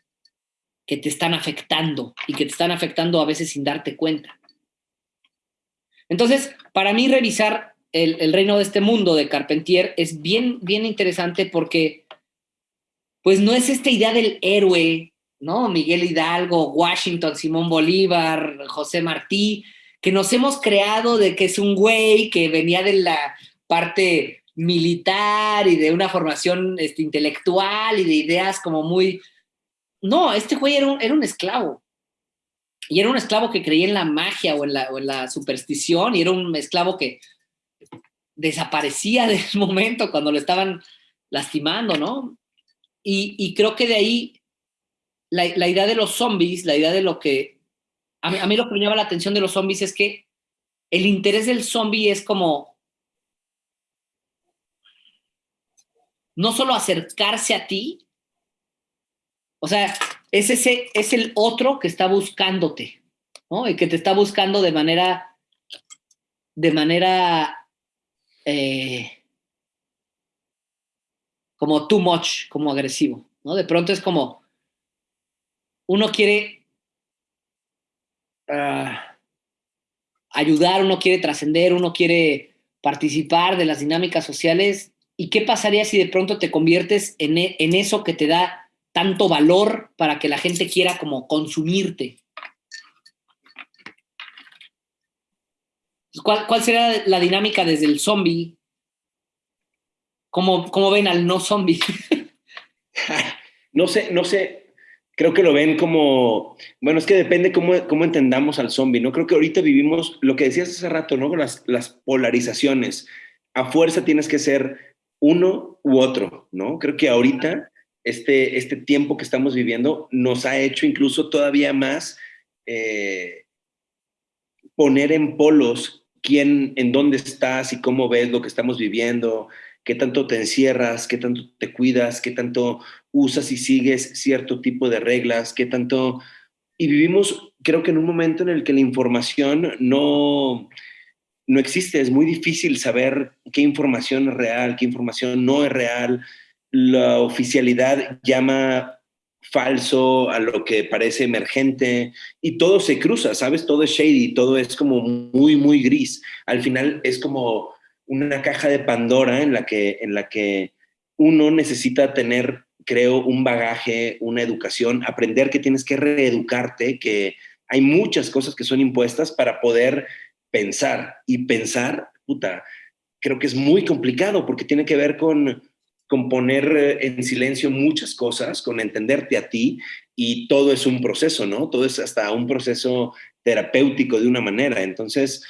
que te están afectando y que te están afectando a veces sin darte cuenta. Entonces, para mí revisar el, reino de este mundo de Carpentier es bien, bien interesante porque pues no es esta idea del héroe ¿no? Miguel Hidalgo, Washington, Simón Bolívar, José Martí, que nos hemos creado de que es un güey que venía de la parte militar y de una formación este, intelectual y de ideas como muy... No, este güey era un, esclavo. Y era un esclavo que creía en la magia o en la, superstición y era un esclavo que desaparecía [LAUGHS] del momento cuando lo estaban lastimando, ¿no? Y, creo que de ahí la, idea de los zombies, la idea de lo que... A mí, lo que me llama la atención de los zombies es que el interés del zombie es como... No solo acercarse a ti, o sea, es, ese, es el otro que está buscándote, ¿no? Y que te está buscando de manera, de manera, eh, como too much, como agresivo, ¿no? De pronto es como, uno quiere ah, ayudar, uno quiere trascender, uno quiere participar de las dinámicas sociales. ¿Y qué pasaría si de pronto te conviertes en, en eso que te da tanto valor para que la gente quiera como consumirte? ¿Cuál, ¿Cuál, será la dinámica desde el zombie? ¿Cómo, ¿Cómo, ven al no zombie? [LAUGHS] no sé, no sé creo que lo ven como, bueno, es que depende cómo, cómo entendamos al zombie, ¿no? Creo que ahorita vivimos lo que decías hace rato, ¿no? Las, las polarizaciones. A fuerza tienes que ser uno u otro, ¿no? Creo que ahorita este, este tiempo que estamos viviendo nos ha hecho incluso todavía más, eh, poner en polos quién, en dónde estás y cómo ves lo que estamos viviendo, qué tanto te encierras, qué tanto te cuidas, qué tanto usas y sigues cierto tipo de reglas, qué tanto... Y vivimos, creo que en un momento en el que la información no, no existe, es muy difícil saber qué información es real, qué información no es real. La oficialidad llama falso a lo que parece emergente y todo se cruza, ¿sabes? Todo es shady, todo es como muy, muy gris. Al final es como una caja de Pandora en la que, en la que uno necesita tener, creo, un bagaje, una educación, aprender que tienes que reeducarte, que hay muchas cosas que son impuestas para poder pensar. Y pensar, puta, creo que es muy complicado porque tiene que ver con, con poner eh, en silencio muchas cosas, con entenderte a ti y todo es un proceso, ¿no? Todo es hasta un proceso terapéutico de una manera. Entonces,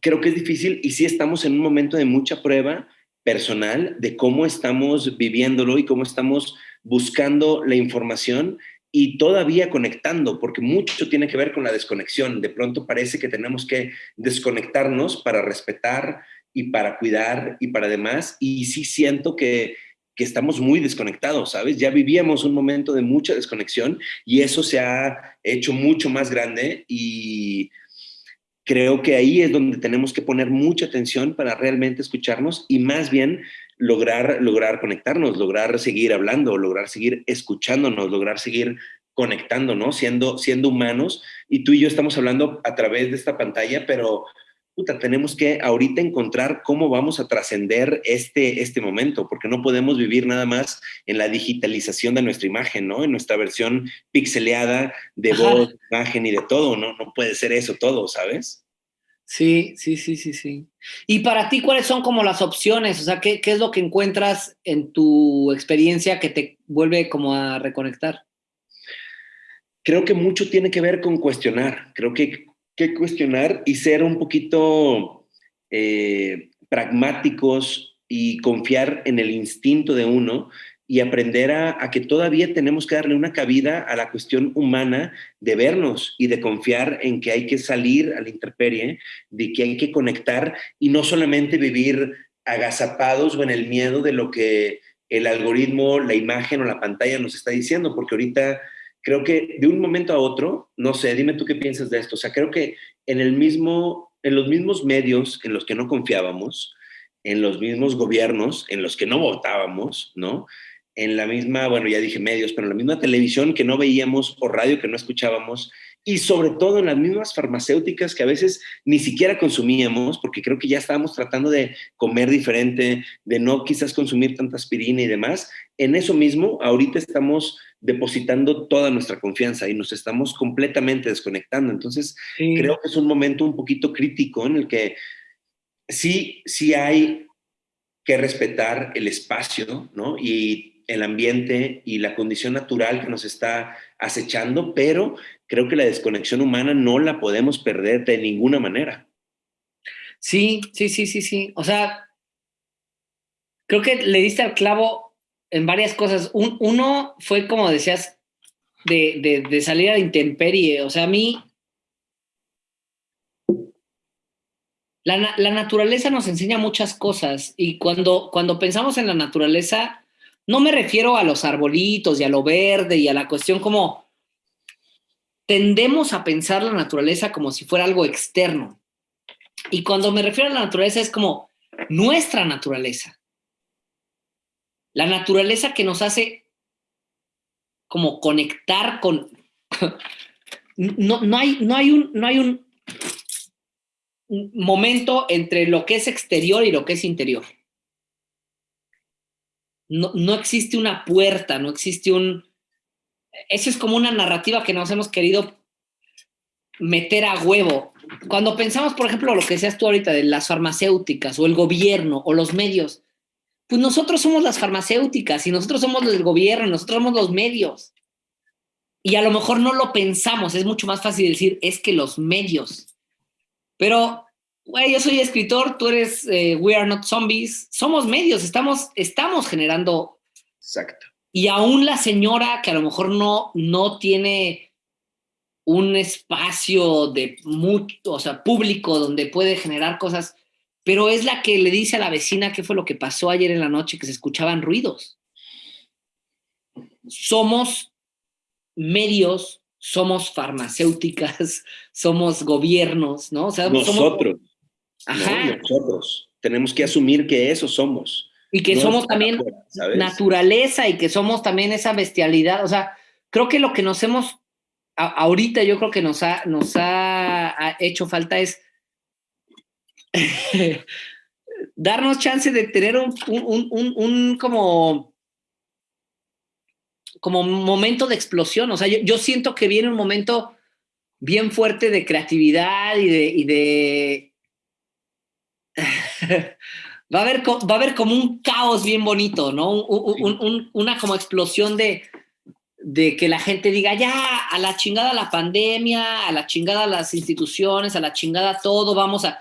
creo que es difícil y sí estamos en un momento de mucha prueba personal de cómo estamos viviéndolo y cómo estamos buscando la información y todavía conectando, porque mucho tiene que ver con la desconexión. De pronto parece que tenemos que desconectarnos para respetar y para cuidar y para demás. Y sí siento que, que estamos muy desconectados, ¿sabes? Ya vivíamos un momento de mucha desconexión y eso se ha hecho mucho más grande y creo que ahí es donde tenemos que poner mucha atención para realmente escucharnos y más bien lograr, lograr conectarnos, lograr seguir hablando, lograr seguir escuchándonos, lograr seguir conectándonos, siendo, siendo humanos. Y tú y yo estamos hablando a través de esta pantalla, pero puta, tenemos que ahorita encontrar cómo vamos a trascender este, este momento, porque no podemos vivir nada más en la digitalización de nuestra imagen, ¿no? En nuestra versión pixeleada de voz, imagen y de todo, ¿no? No puede ser eso todo, ¿sabes? Sí, sí, sí, sí, sí. Y para ti, ¿cuáles son como las opciones? O sea, ¿qué, qué es lo que encuentras en tu experiencia que te vuelve como a reconectar? Creo que mucho tiene que ver con cuestionar. Creo que que cuestionar y ser un poquito eh, pragmáticos y confiar en el instinto de uno y aprender a, que todavía tenemos que darle una cabida a la cuestión humana de vernos y de confiar en que hay que salir a la intemperie, de que hay que conectar y no solamente vivir agazapados o en el miedo de lo que el algoritmo, la imagen o la pantalla nos está diciendo, porque ahorita creo que de un momento a otro, no sé, dime tú qué piensas de esto, o sea, creo que en, el mismo, en los mismos medios en los que no confiábamos, en los mismos gobiernos en los que no votábamos, ¿no? En la misma, bueno, ya dije medios, pero en la misma televisión que no veíamos o radio que no escuchábamos, y sobre todo en las mismas farmacéuticas que a veces ni siquiera consumíamos, porque creo que ya estábamos tratando de comer diferente, de no quizás consumir tanta aspirina y demás. En eso mismo, ahorita estamos depositando toda nuestra confianza y nos estamos completamente desconectando. Entonces, creo que es un momento un poquito crítico en el que sí, sí hay que respetar el espacio, ¿no? Y el ambiente y la condición natural que nos está acechando, pero creo que la desconexión humana no la podemos perder de ninguna manera. Sí, sí, sí, sí, sí. O sea, creo que le diste al clavo en varias cosas. uno fue, como decías, de, de, salir a la intemperie. O sea, a mí... La, la, naturaleza nos enseña muchas cosas y cuando, cuando pensamos en la naturaleza, no me refiero a los arbolitos y a lo verde y a la cuestión como tendemos a pensar la naturaleza como si fuera algo externo. Y cuando me refiero a la naturaleza es como nuestra naturaleza. La naturaleza que nos hace como conectar con... [LAUGHS] No, no, hay, no, hay un, no hay un momento entre lo que es exterior y lo que es interior. No, no existe una puerta, no existe un... Eso es como una narrativa que nos hemos querido meter a huevo. Cuando pensamos, por ejemplo, lo que decías tú ahorita de las farmacéuticas o el gobierno o los medios, pues nosotros somos las farmacéuticas y nosotros somos el gobierno, nosotros somos los medios. Y a lo mejor no lo pensamos, es mucho más fácil decir, es que los medios. Pero, güey, yo soy escritor, tú eres eh, We Are Not Zombies, somos medios, estamos, estamos generando. Exacto. Y aún la señora que a lo mejor no, no tiene un espacio de mucho, o sea, público donde puede generar cosas, pero es la que le dice a la vecina qué fue lo que pasó ayer en la noche, que se escuchaban ruidos. Somos medios, somos farmacéuticas, [LAUGHS] somos gobiernos, ¿no? O sea, nosotros. Ajá. nosotros. Tenemos que asumir que eso somos. Y que somos también naturaleza y que somos también esa bestialidad. O sea, creo que lo que nos hemos ahorita yo creo que nos ha, nos ha, hecho falta es [LAUGHS] darnos chance de tener un, un, como como momento de explosión. O sea, yo, siento que viene un momento bien fuerte de creatividad y de... Y de [LAUGHS] va, a haber, va a haber como un caos bien bonito, ¿no? una como explosión de, de que la gente diga, ya, a la chingada la pandemia, a la chingada las instituciones, a la chingada todo, vamos a,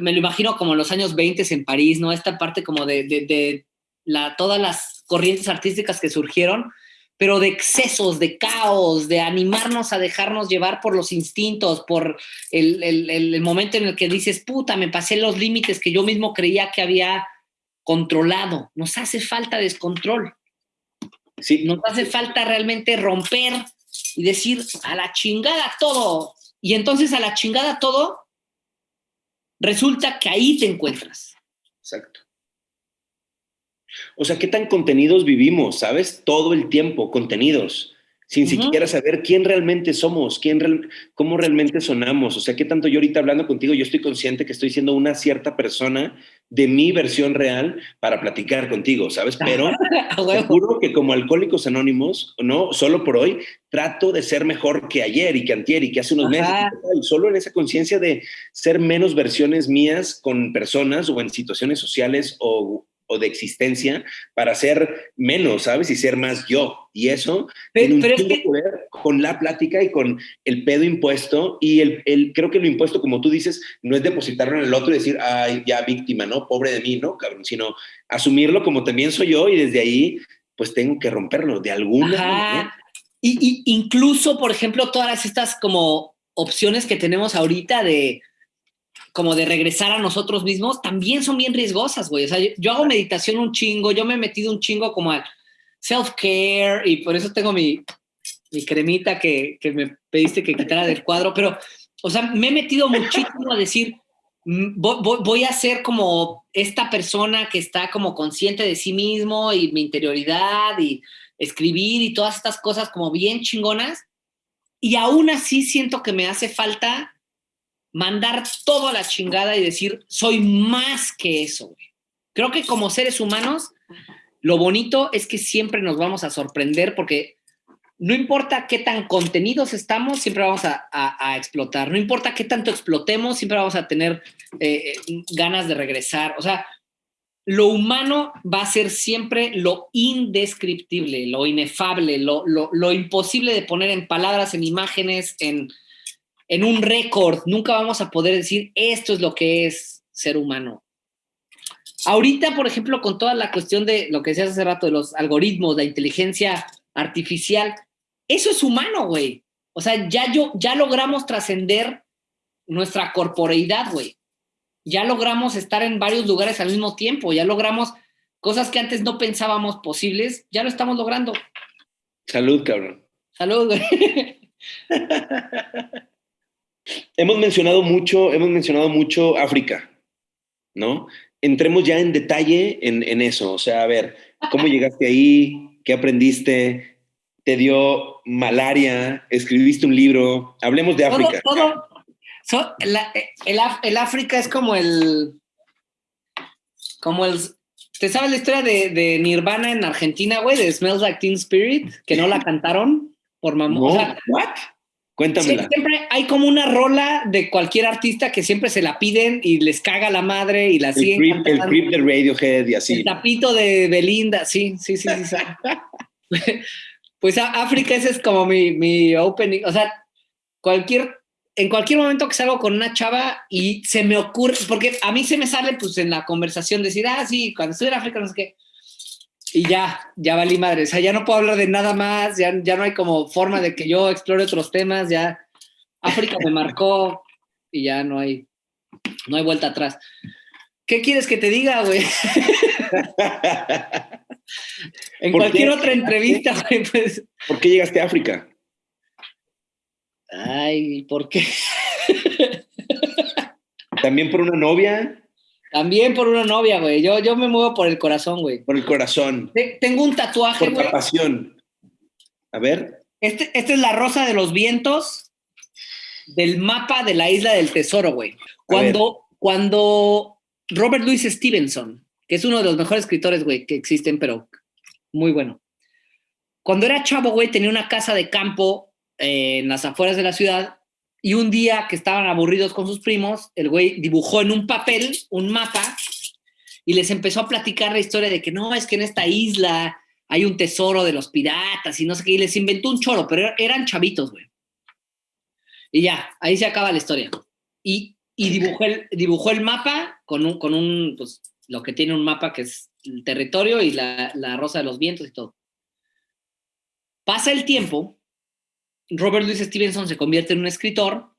me lo imagino como en los años 20 en París, ¿no? Esta parte como de, de, la, todas las corrientes artísticas que surgieron, pero de excesos, de caos, de animarnos a dejarnos llevar por los instintos, por el, el, el momento en el que dices, puta, me pasé los límites que yo mismo creía que había controlado. Nos hace falta descontrol. Sí. Nos hace falta realmente romper y decir a la chingada todo. Y entonces a la chingada todo, resulta que ahí te encuentras. Exacto. O sea, ¿qué tan contenidos vivimos? ¿Sabes? Todo el tiempo, contenidos sin siquiera saber quién realmente somos, quién cómo realmente sonamos. O sea, qué tanto yo ahorita hablando contigo, yo estoy consciente que estoy siendo una cierta persona de mi versión real para platicar contigo, ¿sabes? Pero [LAUGHS] seguro que como alcohólicos anónimos, no, solo por hoy, trato de ser mejor que ayer y que antier y que hace unos meses. Y solo en esa conciencia de ser menos versiones mías con personas o en situaciones sociales o o de existencia para ser menos, ¿sabes? Y ser más yo. Y eso tiene un pero que... ver con la plática y con el pedo impuesto. Y el, el, creo que lo impuesto, como tú dices, no es depositarlo en el otro y decir, ay, ya víctima, ¿no? Pobre de mí, ¿no? Cabrón, sino asumirlo como también soy yo y desde ahí, pues tengo que romperlo de alguna manera. Y, y incluso, por ejemplo, todas estas como opciones que tenemos ahorita de como de regresar a nosotros mismos, también son bien riesgosas, güey. O sea, yo, hago meditación un chingo, yo me he metido un chingo como al self-care y por eso tengo mi, mi cremita que, que, me pediste que quitara del cuadro, pero, o sea, me he metido muchísimo a decir, mm, voy, voy, a ser como esta persona que está como consciente de sí mismo y mi interioridad y escribir y todas estas cosas como bien chingonas. Y aún así siento que me hace falta mandar todo a la chingada y decir, soy más que eso, Creo que como seres humanos, lo bonito es que siempre nos vamos a sorprender porque no importa qué tan contenidos estamos, siempre vamos a, explotar. No importa qué tanto explotemos, siempre vamos a tener eh, eh, ganas de regresar. O sea, lo humano va a ser siempre lo indescriptible, lo inefable, lo, lo imposible de poner en palabras, en imágenes, en, en un récord, nunca vamos a poder decir esto es lo que es ser humano. Ahorita, por ejemplo, con toda la cuestión de lo que decías hace rato de los algoritmos, la inteligencia artificial, eso es humano, güey. O sea, ya, yo, ya logramos trascender nuestra corporeidad, güey. Ya logramos estar en varios lugares al mismo tiempo, ya logramos cosas que antes no pensábamos posibles, ya lo estamos logrando. Salud, cabrón. Salud, güey. [LAUGHS] Hemos mencionado mucho, hemos mencionado mucho África, ¿no? Entremos ya en detalle en, eso. O sea, a ver, ¿cómo llegaste ahí? ¿Qué aprendiste? ¿Te dio malaria? ¿Escribiste un libro? Hablemos de África. Todo, el, África es como el. Como el. ¿Te sabes la historia de, Nirvana en Argentina, güey? De Smells Like Teen Spirit, que no la cantaron por mamón. ¿What? Cuéntamela. siempre hay como una rola de cualquier artista que siempre se la piden y les caga la madre y la siguen. el creep de Radiohead y así. El tapito de Belinda, sí, sí, sí. sí, [LAUGHS] pues África, ese es como mi, mi opening. O sea, cualquier, en cualquier momento que salgo con una chava y se me ocurre, porque a mí se me sale pues en la conversación decir, ah, sí, cuando estoy en África, no sé qué y ya, ya valí madre. O sea, ya no puedo hablar de nada más, ya, ya no hay como forma de que yo explore otros temas, ya. África me marcó y ya no hay, no hay vuelta atrás. ¿Qué quieres que te diga, güey? [LAUGHS] en cualquier otra entrevista, güey, pues. ¿Por qué llegaste a África? Ay, ¿por qué? ¿También por una novia? También por una novia, güey. Yo, yo me muevo por el corazón, güey. Por el corazón. tengo un tatuaje, güey. Por pasión. A ver. Este, esta es la rosa de los vientos del mapa de la isla del tesoro, güey. Cuando, cuando Robert Louis Stevenson, que es uno de los mejores escritores, güey, que existen, pero muy bueno. Cuando era chavo, güey, tenía una casa de campo eh, en las afueras de la ciudad y un día que estaban aburridos con sus primos, el güey dibujó en un papel un mapa y les empezó a platicar la historia de que no, es que en esta isla hay un tesoro de los piratas y no sé qué, y les inventó un choro, pero eran chavitos, güey. Y ya, ahí se acaba la historia. Y, y dibujó, el, dibujó el mapa con un, con un, pues, lo que tiene un mapa que es el territorio y la, la rosa de los vientos y todo. Pasa el tiempo, Robert Louis Stevenson se convierte en un escritor.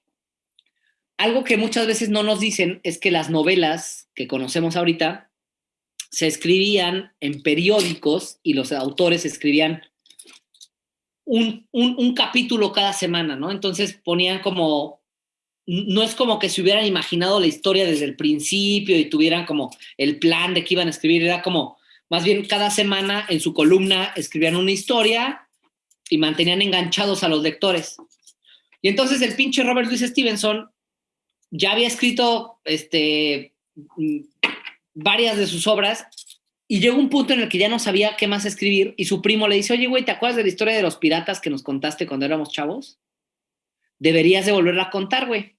Algo que muchas veces no nos dicen es que las novelas que conocemos ahorita se escribían en periódicos y los autores escribían un, un, capítulo cada semana, ¿no? Entonces ponían como, no es como que se hubieran imaginado la historia desde el principio y tuvieran como el plan de que iban a escribir, era como, más bien cada semana en su columna escribían una historia y mantenían enganchados a los lectores. Y entonces el pinche Robert Louis Stevenson ya había escrito este, varias de sus obras y llegó un punto en el que ya no sabía qué más escribir y su primo le dice, oye, güey, ¿te acuerdas de la historia de los piratas que nos contaste cuando éramos chavos? Deberías de volverla a contar, güey.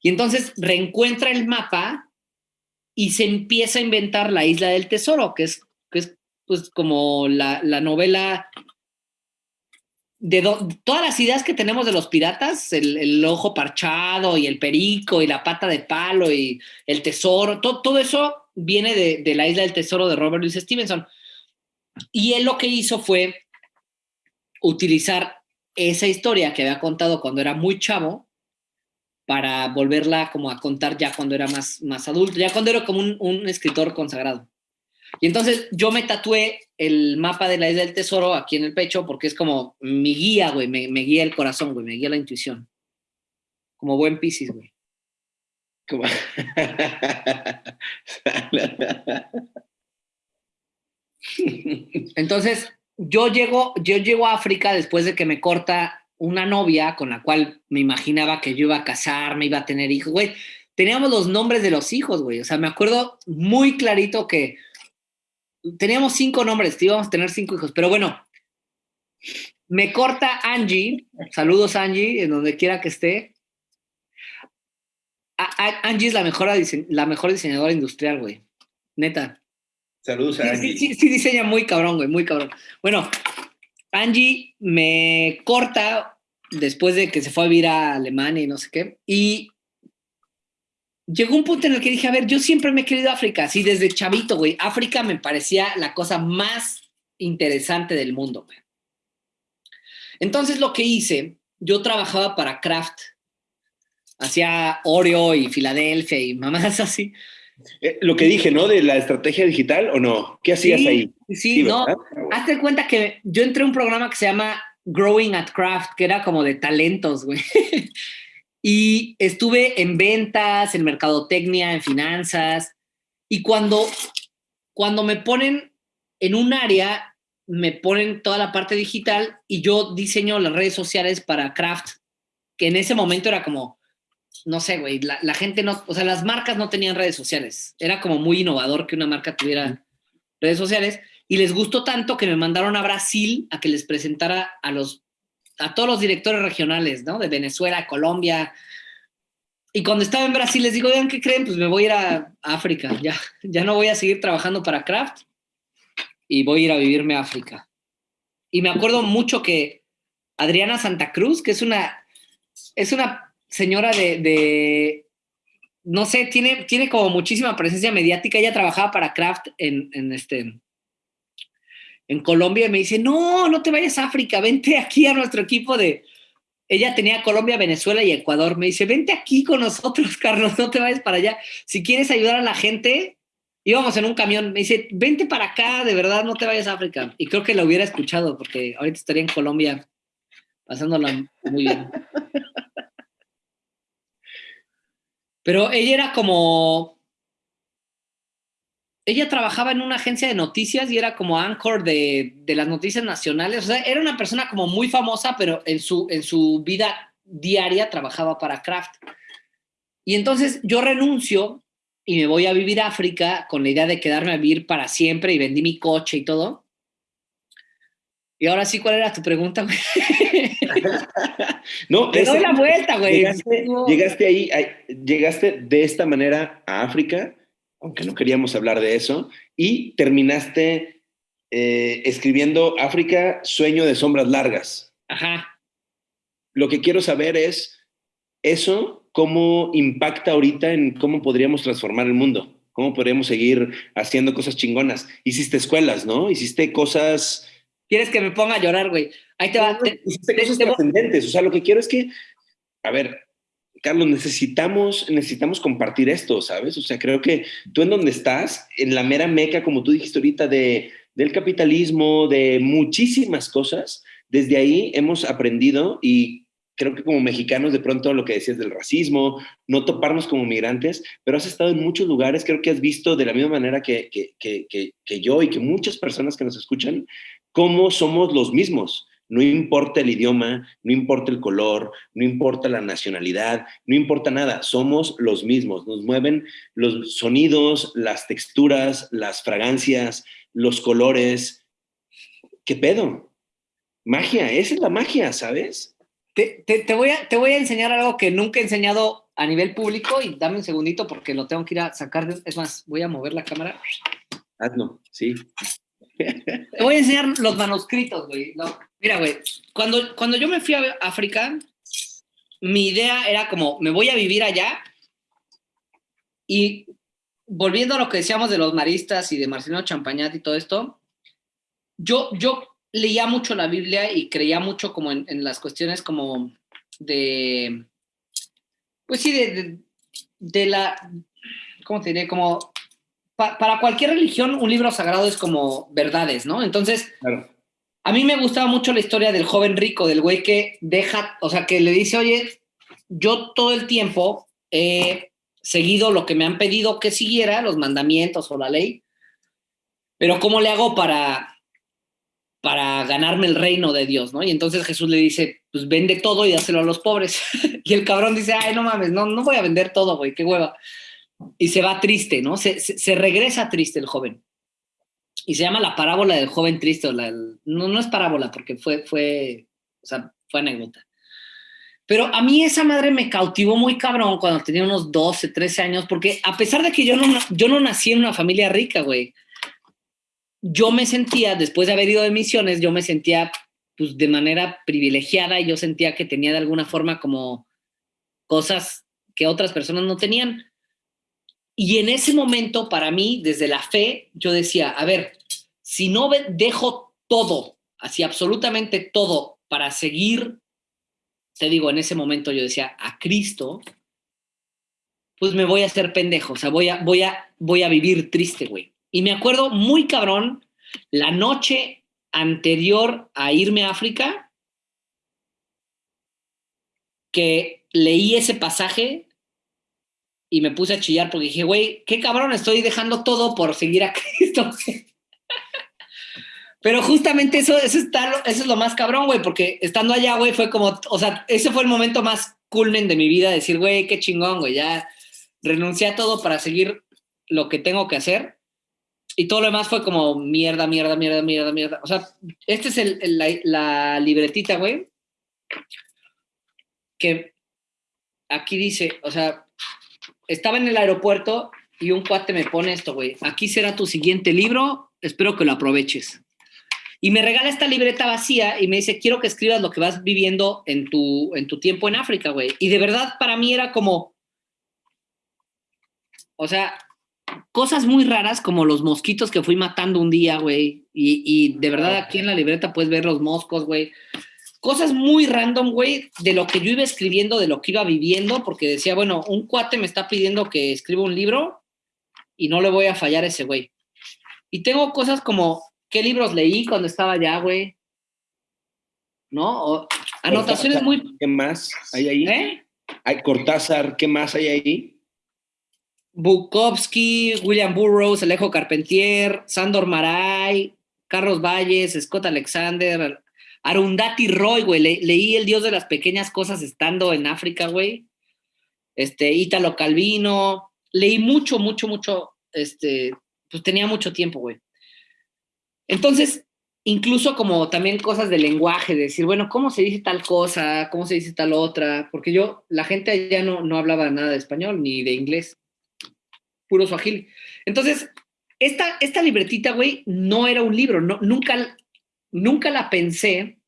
Y entonces reencuentra el mapa y se empieza a inventar la isla del tesoro, que es, que es pues como la, la novela de todas las ideas que tenemos de los piratas, el, ojo parchado y el perico y la pata de palo y el tesoro, todo eso viene de, la isla del tesoro de Robert Louis Stevenson. Y él lo que hizo fue utilizar esa historia que había contado cuando era muy chavo para volverla como a contar ya cuando era más, más adulto, ya cuando era como un, un escritor consagrado. Y entonces yo me tatué el mapa de la isla del tesoro aquí en el pecho porque es como mi guía, güey, me, guía el corazón, güey, me guía la intuición. Como buen Piscis, güey. [LAUGHS] Entonces, yo llego, yo llego a África después de que me corta una novia con la cual me imaginaba que yo iba a casarme, iba a tener hijos, güey. Teníamos los nombres de los hijos, güey. O sea, me acuerdo muy clarito que teníamos cinco nombres, íbamos a tener cinco hijos, pero bueno, me corta Angie, saludos Angie, en donde quiera que esté. Angie es la mejor, la mejor diseñadora industrial, güey, neta. Saludos a Angie. Sí, sí, diseña muy cabrón, güey, muy cabrón. Bueno, Angie me corta después de que se fue a vivir a Alemania y no sé qué, y llegó un punto en el que dije, a ver, yo siempre me he querido África, así desde chavito, güey. África me parecía la cosa más interesante del mundo, güey. Entonces lo que hice, yo trabajaba para Kraft, hacía Oreo y Filadelfia y mamás [LAUGHS] así. Eh, lo que dije, ¿no? De la estrategia digital o no? ¿Qué hacías ahí? Sí, no. Hazte cuenta que yo entré a un programa que se llama Growing at Kraft, que era como de talentos, güey. [LAUGHS] Y estuve en ventas, en mercadotecnia, en finanzas. Y cuando, cuando me ponen en un área, me ponen toda la parte digital y yo diseño las redes sociales para Kraft, que en ese momento era como, no sé, güey, la, la, gente no, o sea, las marcas no tenían redes sociales. Era como muy innovador que una marca tuviera redes sociales. Y les gustó tanto que me mandaron a Brasil a que les presentara a los a todos los directores regionales, ¿no? De Venezuela, Colombia. Y cuando estaba en Brasil les digo, ¿qué creen? Pues me voy a ir a África, ya, ya no voy a seguir trabajando para Kraft y voy a ir a vivirme a África. Y me acuerdo mucho que Adriana Santa Cruz, que es una, es una señora de, de no sé, tiene, tiene como muchísima presencia mediática. Ella trabajaba para Kraft en, en, este, en Colombia y me dice, no, no te vayas a África, vente aquí a nuestro equipo de, ella tenía Colombia, Venezuela y Ecuador. Me dice, vente aquí con nosotros, [LAUGHS] Carlos, no te vayas para allá. Si quieres ayudar a la gente, íbamos en un camión. Me dice, vente para acá, de verdad, no te vayas a África. Y creo que la hubiera escuchado porque ahorita estaría en Colombia pasándola muy bien. [LAUGHS] Pero ella era como... Ella trabajaba en una agencia de noticias y era como anchor de, de, las noticias nacionales. O sea, era una persona como muy famosa, pero en su, en su vida diaria trabajaba para Kraft. Y entonces yo renuncio y me voy a vivir a África con la idea de quedarme a vivir para siempre y vendí mi coche y todo. Y ahora sí, ¿cuál era tu pregunta, [LAUGHS] no, Te doy la vuelta, güey. Llegaste, ahí, llegaste de esta manera a África, aunque no queríamos hablar de eso, y terminaste eh, escribiendo África, Sueño de Sombras Largas. Ajá. Lo que quiero saber es, ¿eso cómo impacta ahorita en cómo podríamos transformar el mundo? ¿Cómo podríamos seguir haciendo cosas chingonas? Hiciste escuelas, ¿no? Hiciste cosas ¿Quieres que me ponga a llorar, güey? Ahí te va. Te, cosas trascendentes. O sea, lo que quiero es que, a ver, Carlos, necesitamos, necesitamos compartir esto, ¿sabes? O sea, creo que tú en donde estás, en la mera meca, como tú dijiste ahorita, de, del capitalismo, de muchísimas cosas, desde ahí hemos aprendido y creo que como mexicanos de pronto lo que decías del racismo, no toparnos como migrantes, pero has estado en muchos lugares, creo que has visto de la misma manera que, que, que, que yo y que muchas personas que nos escuchan, cómo somos los mismos. No importa el idioma, no importa el color, no importa la nacionalidad, no importa nada, somos los mismos. Nos mueven los sonidos, las texturas, las fragancias, los colores. ¿Qué pedo? Magia, esa es la magia, ¿sabes? Te, voy a, te voy a enseñar algo que nunca he enseñado a nivel público y dame un segundito porque lo tengo que ir a sacar. es más, voy a mover la cámara. Hazlo, sí. Te voy a enseñar los manuscritos, güey. mira, güey, cuando, cuando yo me fui a África, mi idea era como, me voy a vivir allá y volviendo a lo que decíamos de los maristas y de Marcelino Champañat y todo esto, yo, yo leía mucho la Biblia y creía mucho como en, las cuestiones como de, pues sí, de, de la, ¿cómo te diré? Como para cualquier religión un libro sagrado es como verdades, ¿no? Entonces, a mí me gustaba mucho la historia del joven rico, del güey que deja, o sea, que le dice, oye, yo todo el tiempo he seguido lo que me han pedido que siguiera, los mandamientos o la ley, pero ¿cómo le hago para, para ganarme el reino de Dios, ¿no? Y entonces Jesús le dice, pues vende todo y dáselo a los pobres. [LAUGHS] y el cabrón dice, ay, no mames, no, no voy a vender todo, güey, qué hueva y se va triste, ¿no? Se, se, regresa triste el joven. Y se llama la parábola del joven triste. no, no es parábola porque fue, fue, o sea, fue anécdota. Pero a mí esa madre me cautivó muy cabrón cuando tenía unos 12, 13 años, porque a pesar de que yo no, yo no nací en una familia rica, güey, yo me sentía, después de haber ido de misiones, yo me sentía pues de manera privilegiada y yo sentía que tenía de alguna forma como cosas que otras personas no tenían. Y en ese momento, para mí, desde la fe, yo decía, a ver, si no dejo todo, así absolutamente todo, para seguir, te digo, en ese momento yo decía, a Cristo, pues me voy a hacer pendejo, o sea, voy a, voy a, voy a vivir triste, güey. Y me acuerdo muy cabrón, la noche anterior a irme a África, que leí ese pasaje y me puse a chillar porque dije, güey, qué cabrón, estoy dejando todo por seguir a [LAUGHS] Cristo. Pero justamente eso, eso, está, eso es lo más cabrón, güey, porque estando allá, güey, fue como, o sea, ese fue el momento más culmen de mi vida, decir, güey, qué chingón, güey, ya renuncié a todo para seguir lo que tengo que hacer. Y todo lo demás fue como mierda, mierda, mierda, mierda, mierda. O sea, esta es el, la, la libretita, güey, que aquí dice, o sea, estaba en el aeropuerto y un cuate me pone esto, güey. Aquí será tu siguiente libro, espero que lo aproveches. Y me regala esta libreta vacía y me dice, quiero que escribas lo que vas viviendo en tu, en tu tiempo en África, güey. Y de verdad para mí era como, o sea, cosas muy raras como los mosquitos que fui matando un día, güey. Y, y de verdad aquí en la libreta puedes ver los moscos, güey cosas muy random, güey, de lo que yo iba escribiendo, de lo que iba viviendo, porque decía, bueno, un cuate me está pidiendo que escriba un libro y no le voy a fallar a ese güey. Y tengo cosas como, ¿qué libros leí cuando estaba allá, güey? ¿No? anotaciones muy... ¿Qué más hay ahí? ¿Eh? Hay Cortázar, ¿qué más hay ahí? Bukowski, William Burroughs, Alejo Carpentier, Sandor Maray, Carlos Valles, Scott Alexander, Arundhati Roy, güey. leí El Dios de las Pequeñas Cosas estando en África, güey. Este, Ítalo Calvino. Leí mucho, mucho, mucho. Este, pues tenía mucho tiempo, güey. Entonces, incluso como también cosas de lenguaje, de decir, bueno, ¿cómo se dice tal cosa? ¿Cómo se dice tal otra? Porque yo, la gente allá no, no hablaba nada de español ni de inglés, puro suajil. Entonces, esta, esta libretita, güey, no era un libro, no, nunca, nunca la pensé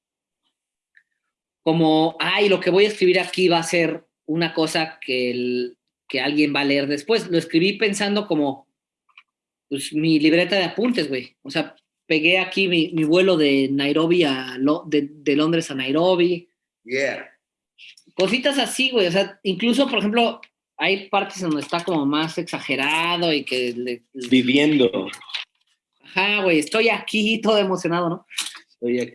como, ay, lo que voy a escribir aquí va a ser una cosa que, que alguien va a leer después. Lo escribí pensando como, pues, mi libreta de apuntes, güey. O sea, pegué aquí mi, vuelo de Nairobi a, de, Londres a Nairobi. Yeah. Cositas así, güey. O sea, incluso, por ejemplo, hay partes donde está como más exagerado y que... Viviendo. Ajá, güey, estoy aquí todo emocionado, ¿no?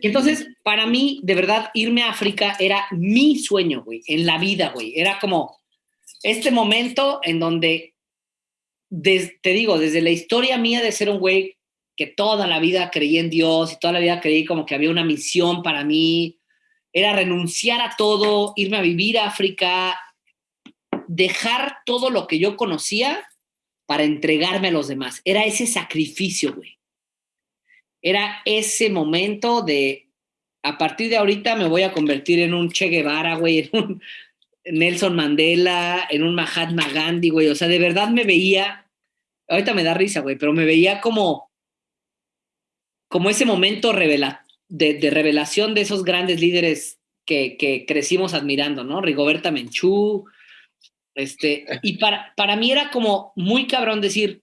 Entonces, para mí, de verdad, irme a África era mi sueño, güey, en la vida, güey. Era como este momento en donde, te digo, desde la historia mía de ser un güey que toda la vida creí en Dios y toda la vida creí como que había una misión para mí, era renunciar a todo, irme a vivir a África, dejar todo lo que yo conocía para entregarme a los demás. Era ese sacrificio, güey. Era ese momento de, a partir de ahorita me voy a convertir en un Che Guevara, güey, en un Nelson Mandela, en un Mahatma Gandhi, güey. O sea, de verdad me veía, ahorita me da risa, güey, pero me veía como como ese momento de, revelación de esos grandes líderes que, crecimos admirando, ¿no? Rigoberta Menchú, este, y para, para mí era como muy cabrón decir,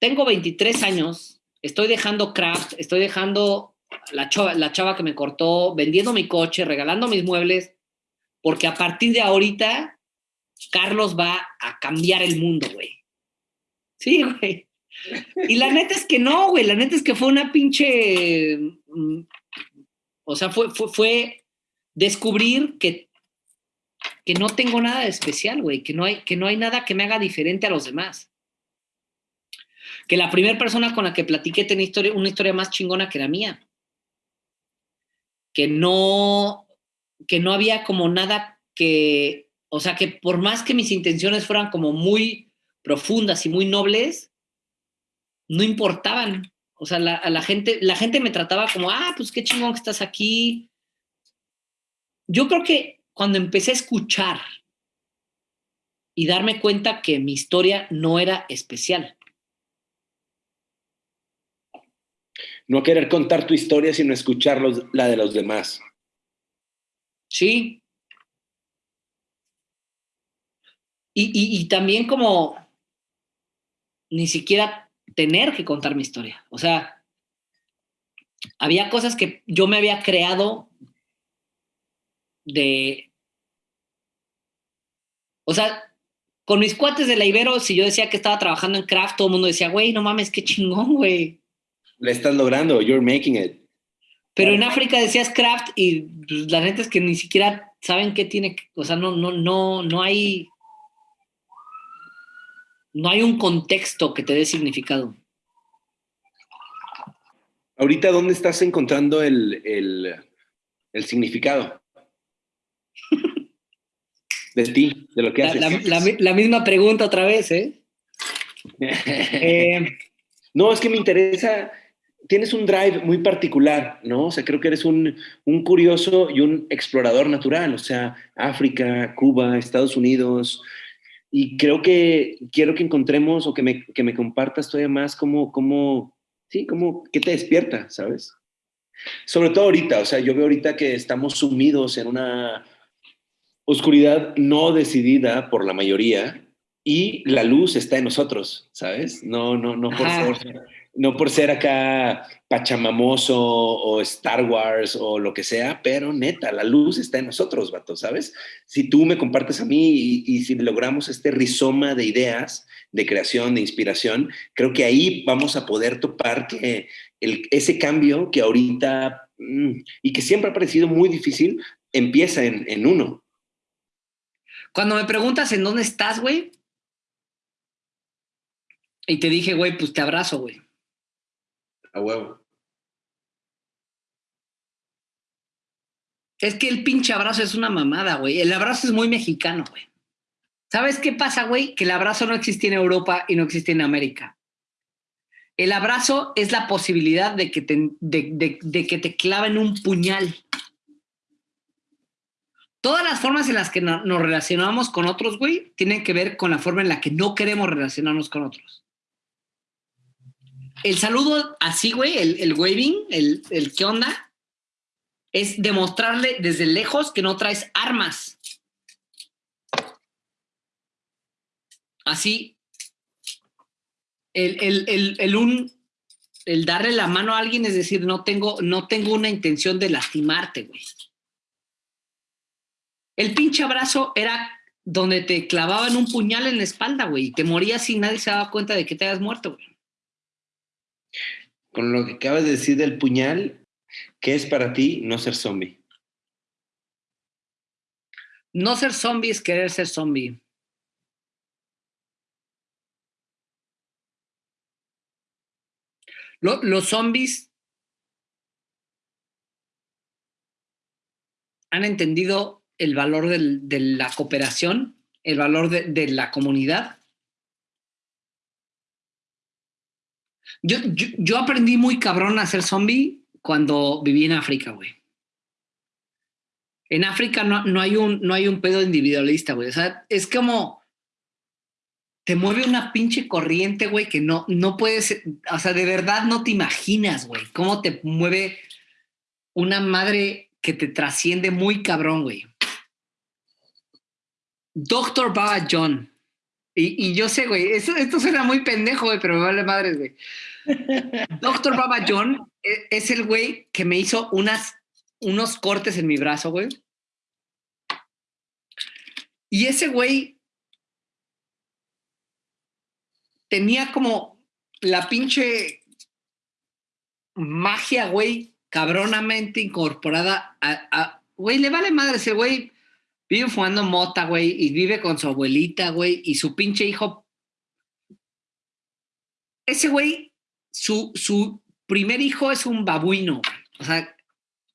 tengo 23 años, estoy dejando craft, estoy dejando la chava, la chava que me cortó, vendiendo mi coche, regalando mis muebles, porque a partir de ahorita, Carlos va a cambiar el mundo, güey. Sí, güey. Y la neta es que no, güey, la neta es que fue una pinche... Mm, o sea, fue, fue, descubrir que, que no tengo nada de especial, güey, que, no hay, que no hay nada que me haga diferente a los demás. Que la primera persona con la que platiqué tenía una historia más chingona que la mía. Que no, que no había como nada que, o sea, que por más que mis intenciones fueran como muy profundas y muy nobles, no importaban. O sea, a la gente, la gente me trataba como, ah, pues qué chingón que estás aquí. Yo creo que cuando empecé a escuchar y darme cuenta que mi historia no era especial. No querer contar tu historia, sino escuchar la de los demás. Sí. y también como ni siquiera tener que contar mi historia. O sea, había cosas que yo me había creado de... O sea, con mis cuates de la Ibero, si yo decía que estaba trabajando en craft, todo el mundo decía, güey, no mames, qué chingón, güey. Le estás logrando, you're making it. Pero en África decías craft y pues, la gente es que ni siquiera saben qué tiene, o sea, no, no, no, no hay no hay un contexto que te dé significado. Ahorita, ¿dónde estás encontrando el, significado? [LAUGHS] De ti, de lo que haces. La, misma pregunta otra vez, ¿eh? [LAUGHS] ¿eh? No, es que me interesa, tienes un drive muy particular, ¿no? O sea, creo que eres un, un curioso y un explorador natural, o sea, África, Cuba, Estados Unidos, y creo que quiero que encontremos o que me, que me compartas todavía más cómo, cómo, sí, cómo, qué te despierta, ¿sabes? Sobre todo ahorita, o sea, yo veo ahorita que estamos sumidos en una oscuridad no decidida por la mayoría y la luz está en nosotros, ¿sabes? No, no, no por favor. No por ser acá pachamamoso o Star Wars o lo que sea, pero neta, la luz está en nosotros, vato, ¿sabes? Si tú me compartes a mí y, si logramos este rizoma de ideas, de creación, de inspiración, creo que ahí vamos a poder topar que ese cambio que ahorita mm, y que siempre ha parecido muy difícil, empieza en, en uno. Cuando me preguntas en dónde estás, güey, y te dije, güey, pues te abrazo, güey. A huevo. Es que el pinche abrazo es una mamada, güey. El abrazo es muy mexicano, güey. ¿Sabes qué pasa, güey? Que el abrazo no existe en Europa y no existe en América. El abrazo es la posibilidad de que te, de, que te claven un puñal. Todas las formas en las que nos relacionamos con otros, güey, tienen que ver con la forma en la que no queremos relacionarnos con otros el saludo así, güey, el, waving, el, el qué onda, es demostrarle desde lejos que no traes armas. Así, el, el, un, el darle la mano a alguien es decir, no tengo, no tengo una intención de lastimarte, güey. El pinche abrazo era donde te clavaban un puñal en la espalda, güey, y te morías y nadie se daba cuenta de que te habías muerto, güey con lo que acabas de decir del puñal, ¿qué es para ti no ser zombie? No ser zombie es querer ser zombie. los zombies han entendido el valor de la cooperación, el valor de la comunidad Yo, yo, aprendí muy cabrón a ser zombie cuando viví en África, güey. En África no, no, hay un, no hay un pedo individualista, güey. O sea, es como te mueve una pinche corriente, güey, que no, no puedes, o sea, de verdad no te imaginas, güey, cómo te mueve una madre que te trasciende muy cabrón, güey. Doctor Baba John. Y, y yo sé, güey, esto suena muy pendejo, güey, pero me vale madres, güey. Doctor Baba John e, es el güey que me hizo unos cortes en mi brazo, güey. Y ese güey tenía como la pinche magia, güey, cabronamente incorporada güey, le vale madre ese güey. Vive fumando mota, güey, y vive con su abuelita, güey, y su pinche hijo. Ese güey su, primer hijo es un babuino. O sea,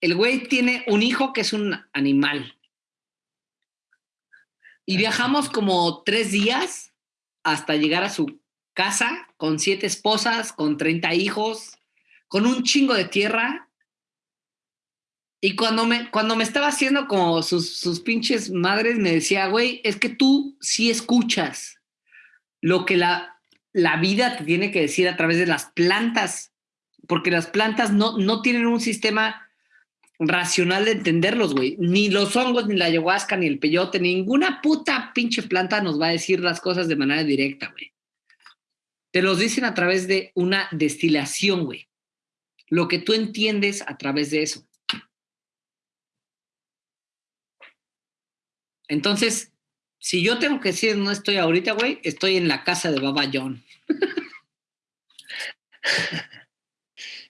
el güey tiene un hijo que es un animal. Y viajamos como tres días hasta llegar a su casa con siete esposas, con 30 hijos, con un chingo de tierra. Y cuando me, cuando me estaba haciendo como sus, sus pinches madres, me decía, güey, es que tú sí escuchas lo que la, la vida te tiene que decir a través de las plantas, porque las plantas no, no tienen un sistema racional de entenderlos, güey. Ni los hongos, ni la ayahuasca, ni el peyote, ninguna puta pinche planta nos va a decir las cosas de manera directa, güey. Te los dicen a través de una destilación, güey. Lo que tú entiendes a través de eso. Entonces, si yo tengo que decir no estoy ahorita, güey, estoy en la casa de Baba John.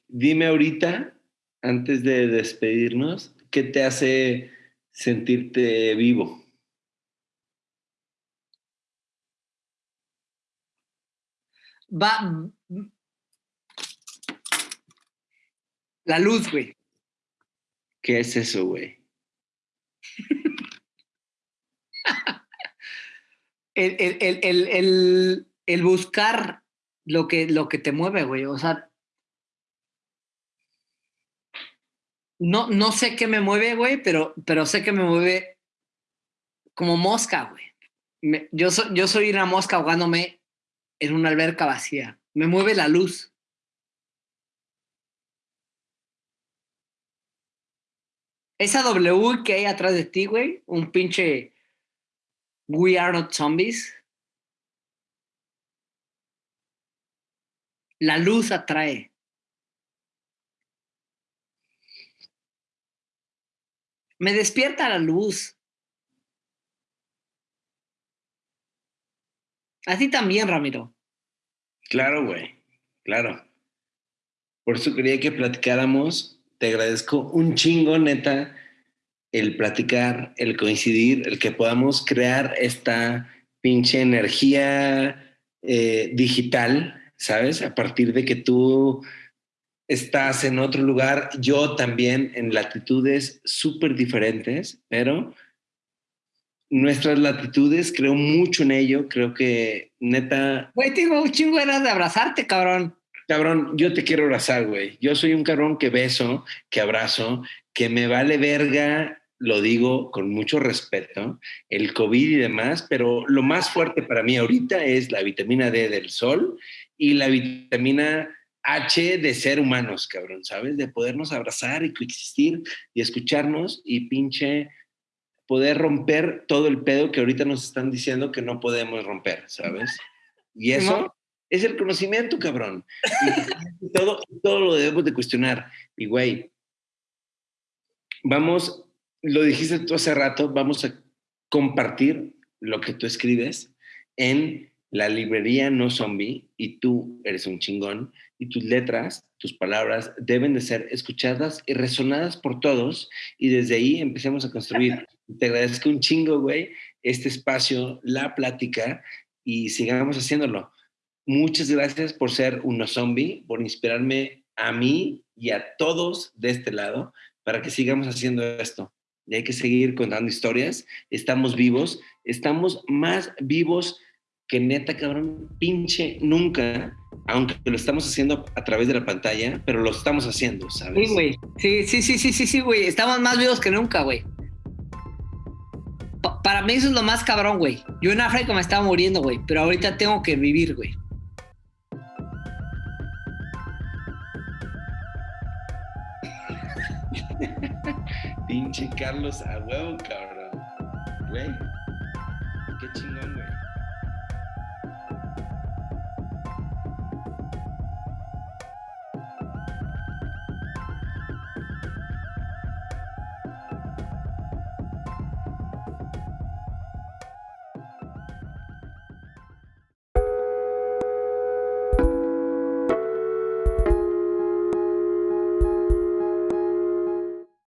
Dime ahorita, antes de despedirnos, ¿qué te hace sentirte vivo? Va. La luz, güey. ¿Qué es eso, güey? el, el, buscar lo que, lo que te mueve, güey. O sea, no, no sé qué me mueve, güey, pero, pero sé que me mueve como mosca, güey. yo, yo soy una mosca ahogándome en una alberca vacía. Me mueve la luz. Esa W que hay atrás de ti, güey, un pinche We Are Not Zombies. La luz atrae. Me despierta la luz. Así también, Ramiro. Claro, güey. Claro. Por eso quería que platicáramos. Te agradezco un chingo, neta, el platicar, el coincidir, el que podamos crear esta pinche energía eh, digital, ¿sabes? A partir de que tú estás en otro lugar, yo también en latitudes súper diferentes, pero nuestras latitudes, creo mucho en ello, creo que neta... Güey, tengo un chingo de de abrazarte, cabrón. Cabrón, yo te quiero abrazar, güey. Yo soy un cabrón que beso, que abrazo, que me vale verga, lo digo con mucho respeto, el COVID y demás, pero lo más fuerte para mí ahorita es la vitamina D del sol y la vitamina H de ser humanos, cabrón, ¿sabes? De podernos abrazar y coexistir y escucharnos y pinche poder romper todo el pedo que ahorita nos están diciendo que no podemos romper, ¿sabes? Y eso es el conocimiento, cabrón. Y todo, todo lo debemos de cuestionar. Y, güey, vamos, lo dijiste tú hace rato, vamos a compartir lo que tú escribes en la librería No Zombie y tú eres un chingón y tus letras, tus palabras deben de ser escuchadas y resonadas por todos y desde ahí empecemos a construir. Te agradezco un chingo, güey, este espacio, la plática y sigamos haciéndolo. Muchas gracias por ser uno zombie, por inspirarme a mí y a todos de este lado para que sigamos haciendo esto. Y hay que seguir contando historias. Estamos vivos, estamos más vivos que neta, cabrón, pinche nunca, aunque lo estamos haciendo a través de la pantalla, pero lo estamos haciendo, ¿sabes? Sí, güey. Sí, sí, sí, sí, sí, sí, güey. Estamos más vivos que nunca, güey. para mí eso es lo más cabrón, güey. Yo en África me estaba muriendo, güey, pero ahorita tengo que vivir, güey. [LAUGHS] Pinche Carlos a huevo, cabrón. Güey. Qué chingón, güey.